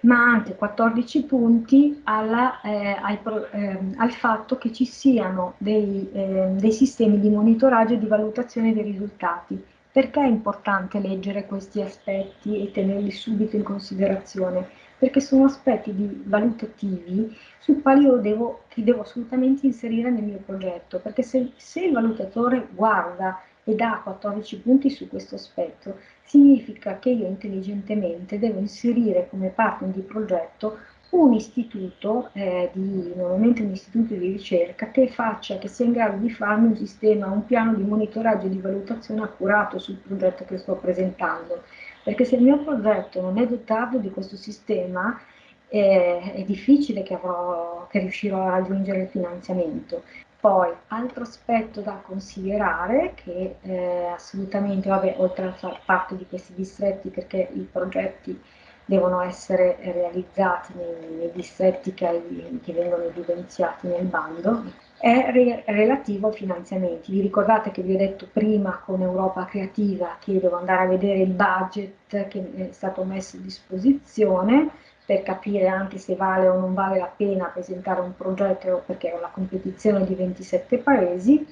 ma anche 14 punti alla, eh, al, eh, al, fatto che ci siano dei, eh, dei, sistemi di monitoraggio e di valutazione dei risultati. Perché è importante leggere questi aspetti e tenerli subito in considerazione? Perché sono aspetti di, valutativi sui quali io devo, che devo assolutamente inserire nel mio progetto, perché se, se il valutatore guarda e dà 14 punti su questo aspetto, significa che io intelligentemente devo inserire come partner di progetto un istituto, eh, di, normalmente un istituto di ricerca, che faccia, che sia in grado di farmi un sistema, un piano di monitoraggio e di valutazione accurato sul progetto che sto presentando. Perché se il mio progetto non è dotato di questo sistema, eh, è difficile che, avrò, che riuscirò a raggiungere il finanziamento. Poi, altro aspetto da considerare, che eh, assolutamente, vabbè, oltre a far parte di questi distretti, perché i progetti devono essere realizzati nei, nei distretti che, che, vengono evidenziati nel bando, è re, relativo ai finanziamenti. Vi ricordate che vi ho detto prima con Europa Creativa che devo andare a vedere il budget che è stato messo a disposizione, per capire anche se vale o non vale la pena presentare un progetto perché è una competizione di 27 paesi.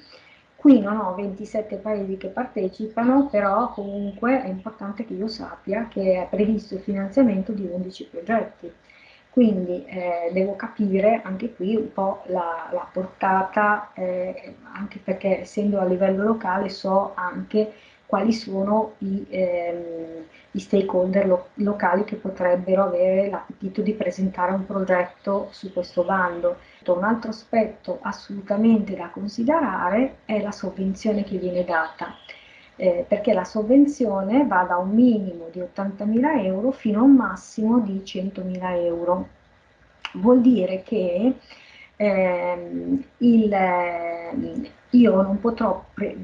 Qui non ho 27 paesi che partecipano, però comunque è importante che io sappia che è previsto il finanziamento di 11 progetti. Quindi eh, devo capire anche qui un po' la, la portata, eh, anche perché essendo a livello locale so anche quali sono i, ehm, i stakeholder lo locali che potrebbero avere l'appetito di presentare un progetto su questo bando. Un altro aspetto assolutamente da considerare è la sovvenzione che viene data. Eh, perché la sovvenzione va da un minimo di 80.000 euro fino a un massimo di 100.000 euro. Vuol dire che ehm, il, io non potrò pre,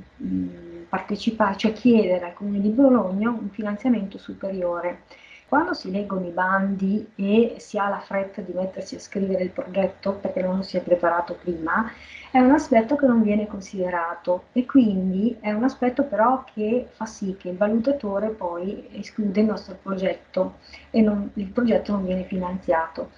partecipare, cioè chiedere al Comune di Bologna un finanziamento superiore. Quando si leggono i bandi e si ha la fretta di mettersi a scrivere il progetto perché non si è preparato prima, è un aspetto che non viene considerato e quindi è un aspetto però che fa sì che il valutatore poi esclude il nostro progetto e non, il progetto non viene finanziato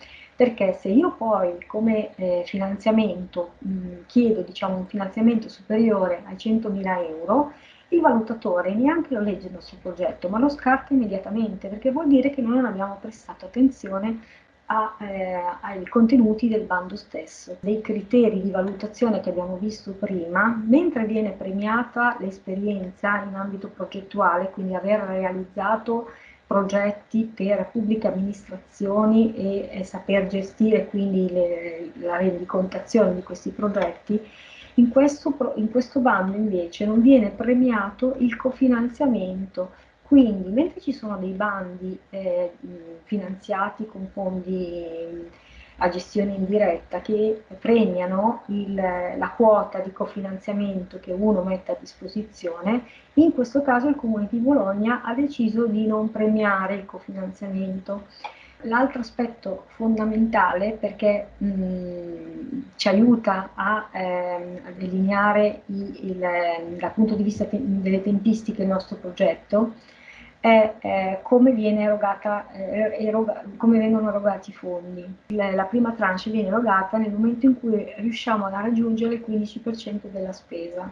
perché se io poi come eh, finanziamento mh, chiedo diciamo, un finanziamento superiore ai 100.000 euro, il valutatore neanche lo legge il nostro progetto, ma lo scarta immediatamente, perché vuol dire che noi non abbiamo prestato attenzione a, eh, ai contenuti del bando stesso. Dei criteri di valutazione che abbiamo visto prima, mentre viene premiata l'esperienza in ambito progettuale, quindi aver realizzato progetti per pubbliche amministrazioni e, e saper gestire quindi le, la rendicontazione di questi progetti, in questo, in questo bando invece non viene premiato il cofinanziamento, quindi mentre ci sono dei bandi eh, finanziati con fondi a gestione indiretta che premiano il, la quota di cofinanziamento che uno mette a disposizione, in questo caso il Comune di Bologna ha deciso di non premiare il cofinanziamento. L'altro aspetto fondamentale perché mh, ci aiuta a, eh, a delineare i, il, dal punto di vista te delle tempistiche il nostro progetto è eh, come, erogata, eh, eroga, come, vengono erogati i fondi. La, la prima tranche viene erogata nel momento in cui riusciamo a raggiungere il 15% della spesa.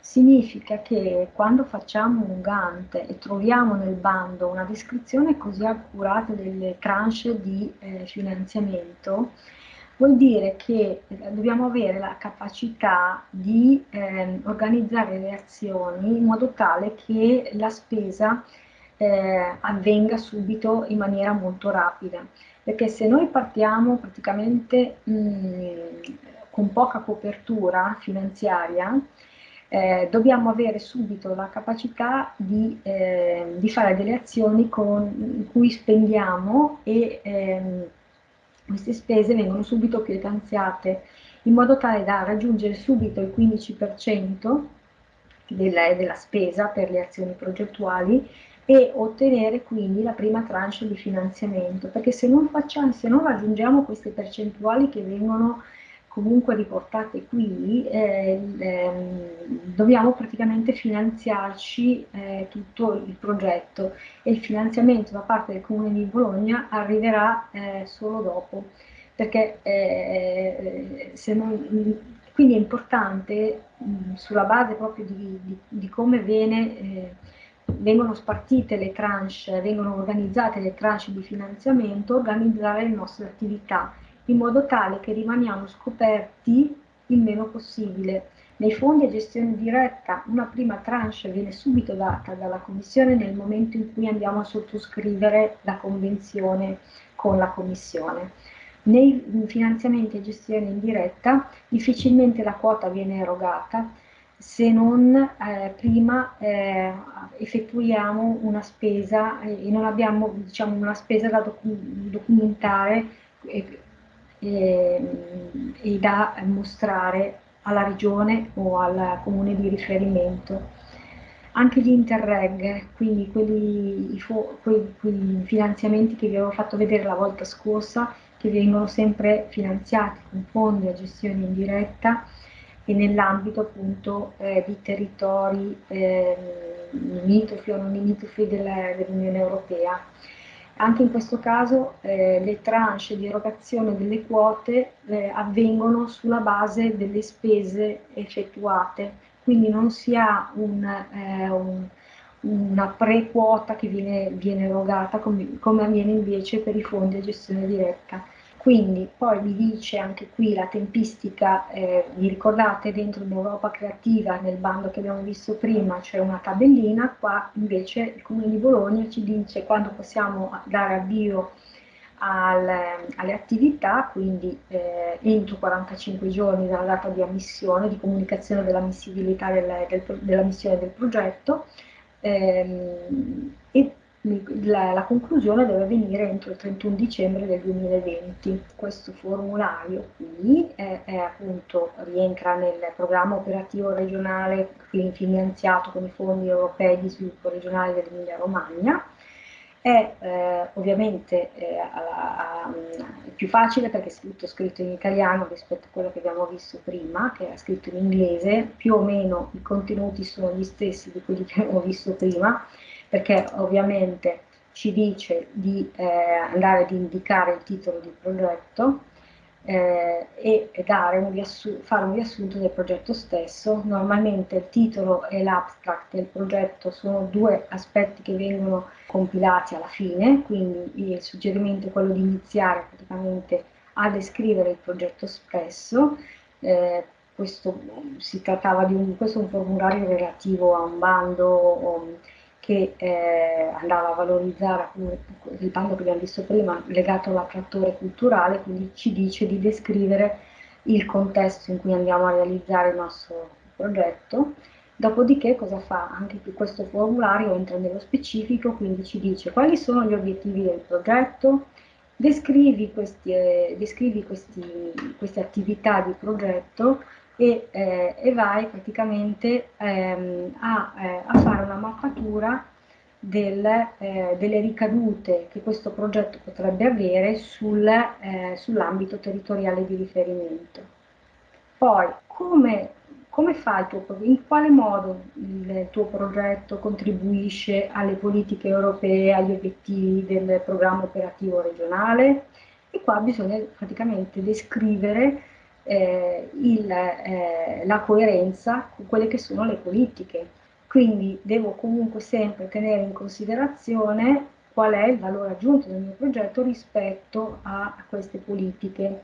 Significa che quando facciamo un Gantt e troviamo nel bando una descrizione così accurata delle tranche di eh, finanziamento, vuol dire che dobbiamo avere la capacità di eh, organizzare le azioni in modo tale che la spesa eh, avvenga subito in maniera molto rapida. Perché se noi partiamo praticamente mh, mm, con poca copertura finanziaria, eh, dobbiamo avere subito la capacità di, eh, di fare delle azioni con, cui spendiamo e ehm, queste spese vengono subito pietanziate in modo tale da raggiungere subito il 15% della, della spesa per le azioni progettuali e ottenere quindi la prima tranche di finanziamento, perché se non, facciamo, se non raggiungiamo queste percentuali che vengono comunque riportate qui, eh, eh, dobbiamo praticamente finanziarci eh, tutto il progetto e il finanziamento da parte del Comune di Bologna arriverà eh, solo dopo, perché eh, non, quindi è importante mh, sulla base proprio di, di, di come viene eh, vengono spartite le tranche, vengono organizzate le tranche di finanziamento, organizzare le nostre attività in modo tale che rimaniamo scoperti il meno possibile. Nei fondi a gestione diretta una prima tranche viene subito data dalla Commissione nel momento in cui andiamo a sottoscrivere la convenzione con la Commissione. Nei finanziamenti a gestione indiretta difficilmente la quota viene erogata se non eh, prima eh, effettuiamo una spesa e non abbiamo diciamo, una spesa da docu documentare e, e da mostrare alla regione o al comune di riferimento. Anche gli interreg, quindi quei, quei finanziamenti che vi avevo fatto vedere la volta scorsa, che vengono sempre finanziati con fondi a gestione indiretta e nell'ambito appunto eh, di territori eh, limitrofi o non limitrofi dell'Unione Europea. Anche in questo caso eh, le tranche di erogazione delle quote eh, avvengono sulla base delle spese effettuate, quindi non si ha un, eh, un, una pre-quota che viene, viene erogata come, come avviene invece per i fondi a gestione diretta. Quindi poi vi dice anche qui la tempistica, eh, vi ricordate dentro l'Europa Creativa, nel bando che abbiamo visto prima, c'è una tabellina, qua invece il Comune di Bologna ci dice quando possiamo dare avvio al, alle attività, quindi eh, entro 45 giorni dalla data di ammissione, di comunicazione dell'ammissibilità del, del, della missione del progetto, ehm, e la, la, conclusione deve avvenire entro il 31 dicembre del 2020. Questo formulario qui è, è appunto, rientra nel programma operativo regionale finanziato con i fondi europei di sviluppo regionale dell'Emilia Romagna. È eh, ovviamente eh, a, a, più facile perché è tutto scritto in italiano rispetto a quello che abbiamo visto prima, che era scritto in inglese, più o meno i contenuti sono gli stessi di quelli che abbiamo visto prima, perché ovviamente ci dice di eh, andare ad indicare il titolo di progetto eh, e un fare un riassunto del progetto stesso. Normalmente il titolo e l'abstract del progetto sono due aspetti che vengono compilati alla fine, quindi il suggerimento è quello di iniziare praticamente a descrivere il progetto stesso. Eh, questo, si trattava di un, questo è un formulario relativo a un bando che eh, andava a valorizzare il bando che abbiamo visto prima legato all'attrattore culturale, quindi ci dice di descrivere il contesto in cui andiamo a realizzare il nostro progetto. Dopodiché cosa fa? Anche questo formulario entra nello specifico, quindi ci dice quali sono gli obiettivi del progetto, descrivi, questi, eh, descrivi questi, queste attività di progetto, e, eh, e vai praticamente ehm, a, eh, a, fare una mappatura del, eh, delle ricadute che questo progetto potrebbe avere sul, eh, sull'ambito territoriale di riferimento. Poi, come, come fa il tuo, in quale modo il tuo progetto contribuisce alle politiche europee, agli obiettivi del programma operativo regionale? E qua bisogna praticamente descrivere eh, il, eh, la coerenza con quelle che sono le politiche. Quindi devo comunque sempre tenere in considerazione qual è il valore aggiunto del mio progetto rispetto a, queste politiche.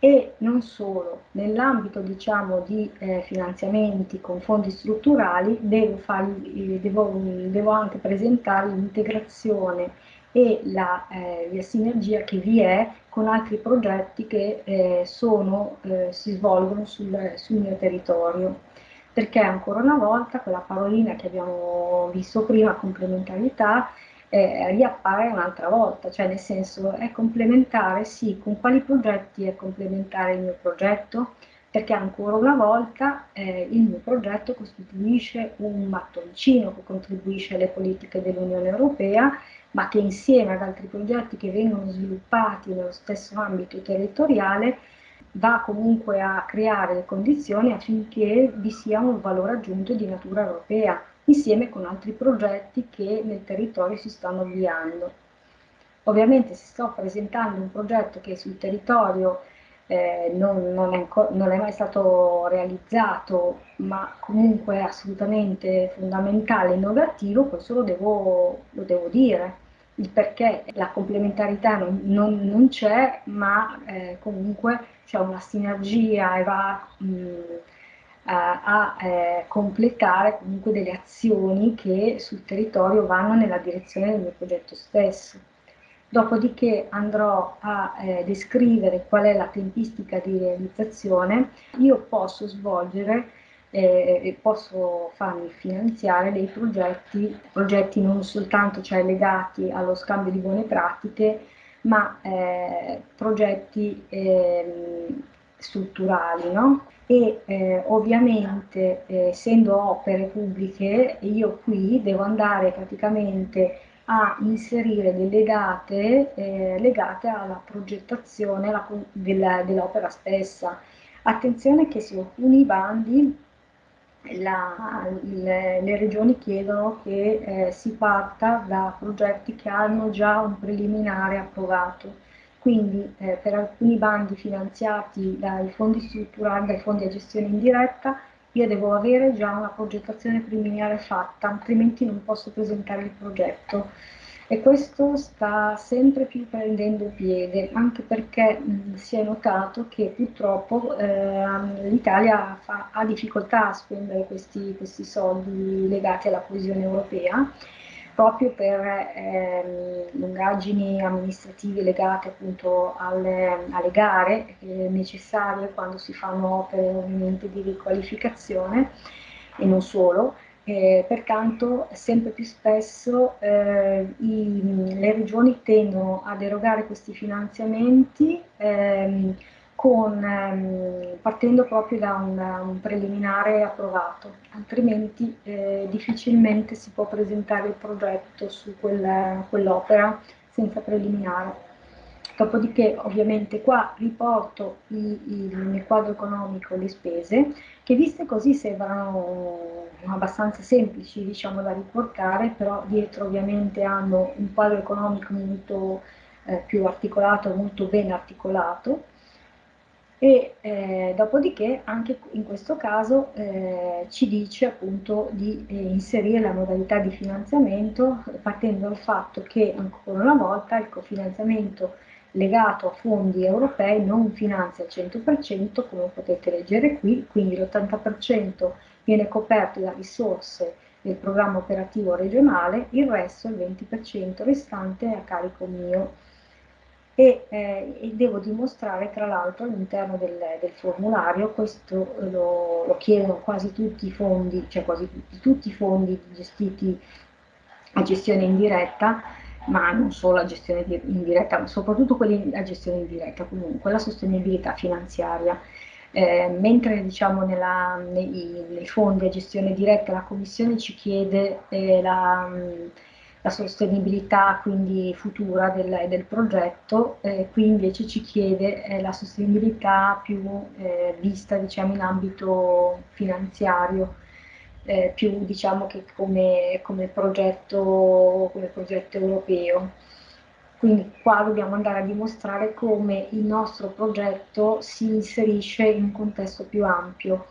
e non solo, nell'ambito diciamo, di eh, finanziamenti con fondi strutturali devo, fargli, devo, devo anche presentare l'integrazione e la, eh, la, sinergia che vi è con altri progetti che eh, sono, eh, si svolgono sul, sul mio territorio perché ancora una volta quella parolina che abbiamo visto prima, complementarietà, eh, riappare un'altra volta, cioè nel senso è complementare, sì, con quali progetti è complementare il mio progetto? Perché ancora una volta eh, il mio progetto costituisce un mattoncino che contribuisce alle politiche dell'Unione Europea, ma che insieme ad altri progetti che vengono sviluppati nello stesso ambito territoriale va comunque a creare le condizioni affinché vi sia un valore aggiunto di natura europea, insieme con altri progetti che nel territorio si stanno avviando. Ovviamente se sto presentando un progetto che sul territorio eh, non, non, è, non, è, mai stato realizzato, ma comunque è assolutamente fondamentale e innovativo, questo lo devo, lo devo dire. Il perché la complementarità non, non c'è, ma eh, comunque c'è una sinergia e va mh, a, a eh, completare comunque delle azioni che sul territorio vanno nella direzione del mio progetto stesso. Dopodiché andrò a eh, descrivere qual è la tempistica di realizzazione. Io posso svolgere eh, posso farmi finanziare dei progetti, progetti non soltanto cioè, legati allo scambio di buone pratiche, ma eh, progetti eh, strutturali, no? E eh, ovviamente eh, essendo opere pubbliche, io qui devo andare praticamente a inserire delle date eh, legate alla progettazione dell'opera stessa. Attenzione che su alcuni bandi la, le, le, regioni chiedono che eh, si parta da progetti che hanno già un preliminare approvato. Quindi eh, per alcuni bandi finanziati dai fondi strutturali, dai fondi a gestione indiretta, io devo avere già una progettazione preliminare fatta, altrimenti non posso presentare il progetto e questo sta sempre più prendendo piede, anche perché mh, si è notato che purtroppo eh, l'Italia ha difficoltà a spendere questi, questi, soldi legati alla coesione europea, proprio per eh, lungaggini amministrative legate appunto alle, alle gare eh, necessarie quando si fanno opere ovviamente di riqualificazione e non solo, eh, pertanto sempre più spesso eh, i, le regioni tendono ad erogare questi finanziamenti ehm, con, ehm, partendo proprio da un, un, preliminare approvato, altrimenti eh, difficilmente si può presentare il progetto su quel, quell'opera senza preliminare. Dopodiché ovviamente qua riporto i, i, nel quadro economico le spese che viste così sembrano abbastanza semplici diciamo, da riportare, però dietro ovviamente hanno un quadro economico molto eh, più articolato, molto ben articolato. E eh, dopodiché anche in questo caso eh, ci dice appunto di eh, inserire la modalità di finanziamento partendo dal fatto che ancora una volta il cofinanziamento legato a fondi europei non finanzia al 100% come potete leggere qui, quindi l'80% viene coperto da risorse del programma operativo regionale, il resto, il 20% restante, è a carico mio. E, eh, e devo dimostrare tra l'altro all'interno del, del, formulario, questo lo, lo, chiedono quasi tutti i fondi, cioè quasi tutti, tutti i fondi gestiti a gestione indiretta, ma non solo la gestione indiretta, ma soprattutto quelli a gestione indiretta comunque, la sostenibilità finanziaria. Eh, mentre diciamo nella, nei, nei, fondi a gestione diretta la Commissione ci chiede eh, la, la, sostenibilità quindi futura del, del progetto, eh, qui invece ci chiede eh, la sostenibilità più eh, vista diciamo, in ambito finanziario eh, più diciamo che come, come, progetto, come progetto europeo. Quindi qua dobbiamo andare a dimostrare come il nostro progetto si inserisce in un contesto più ampio.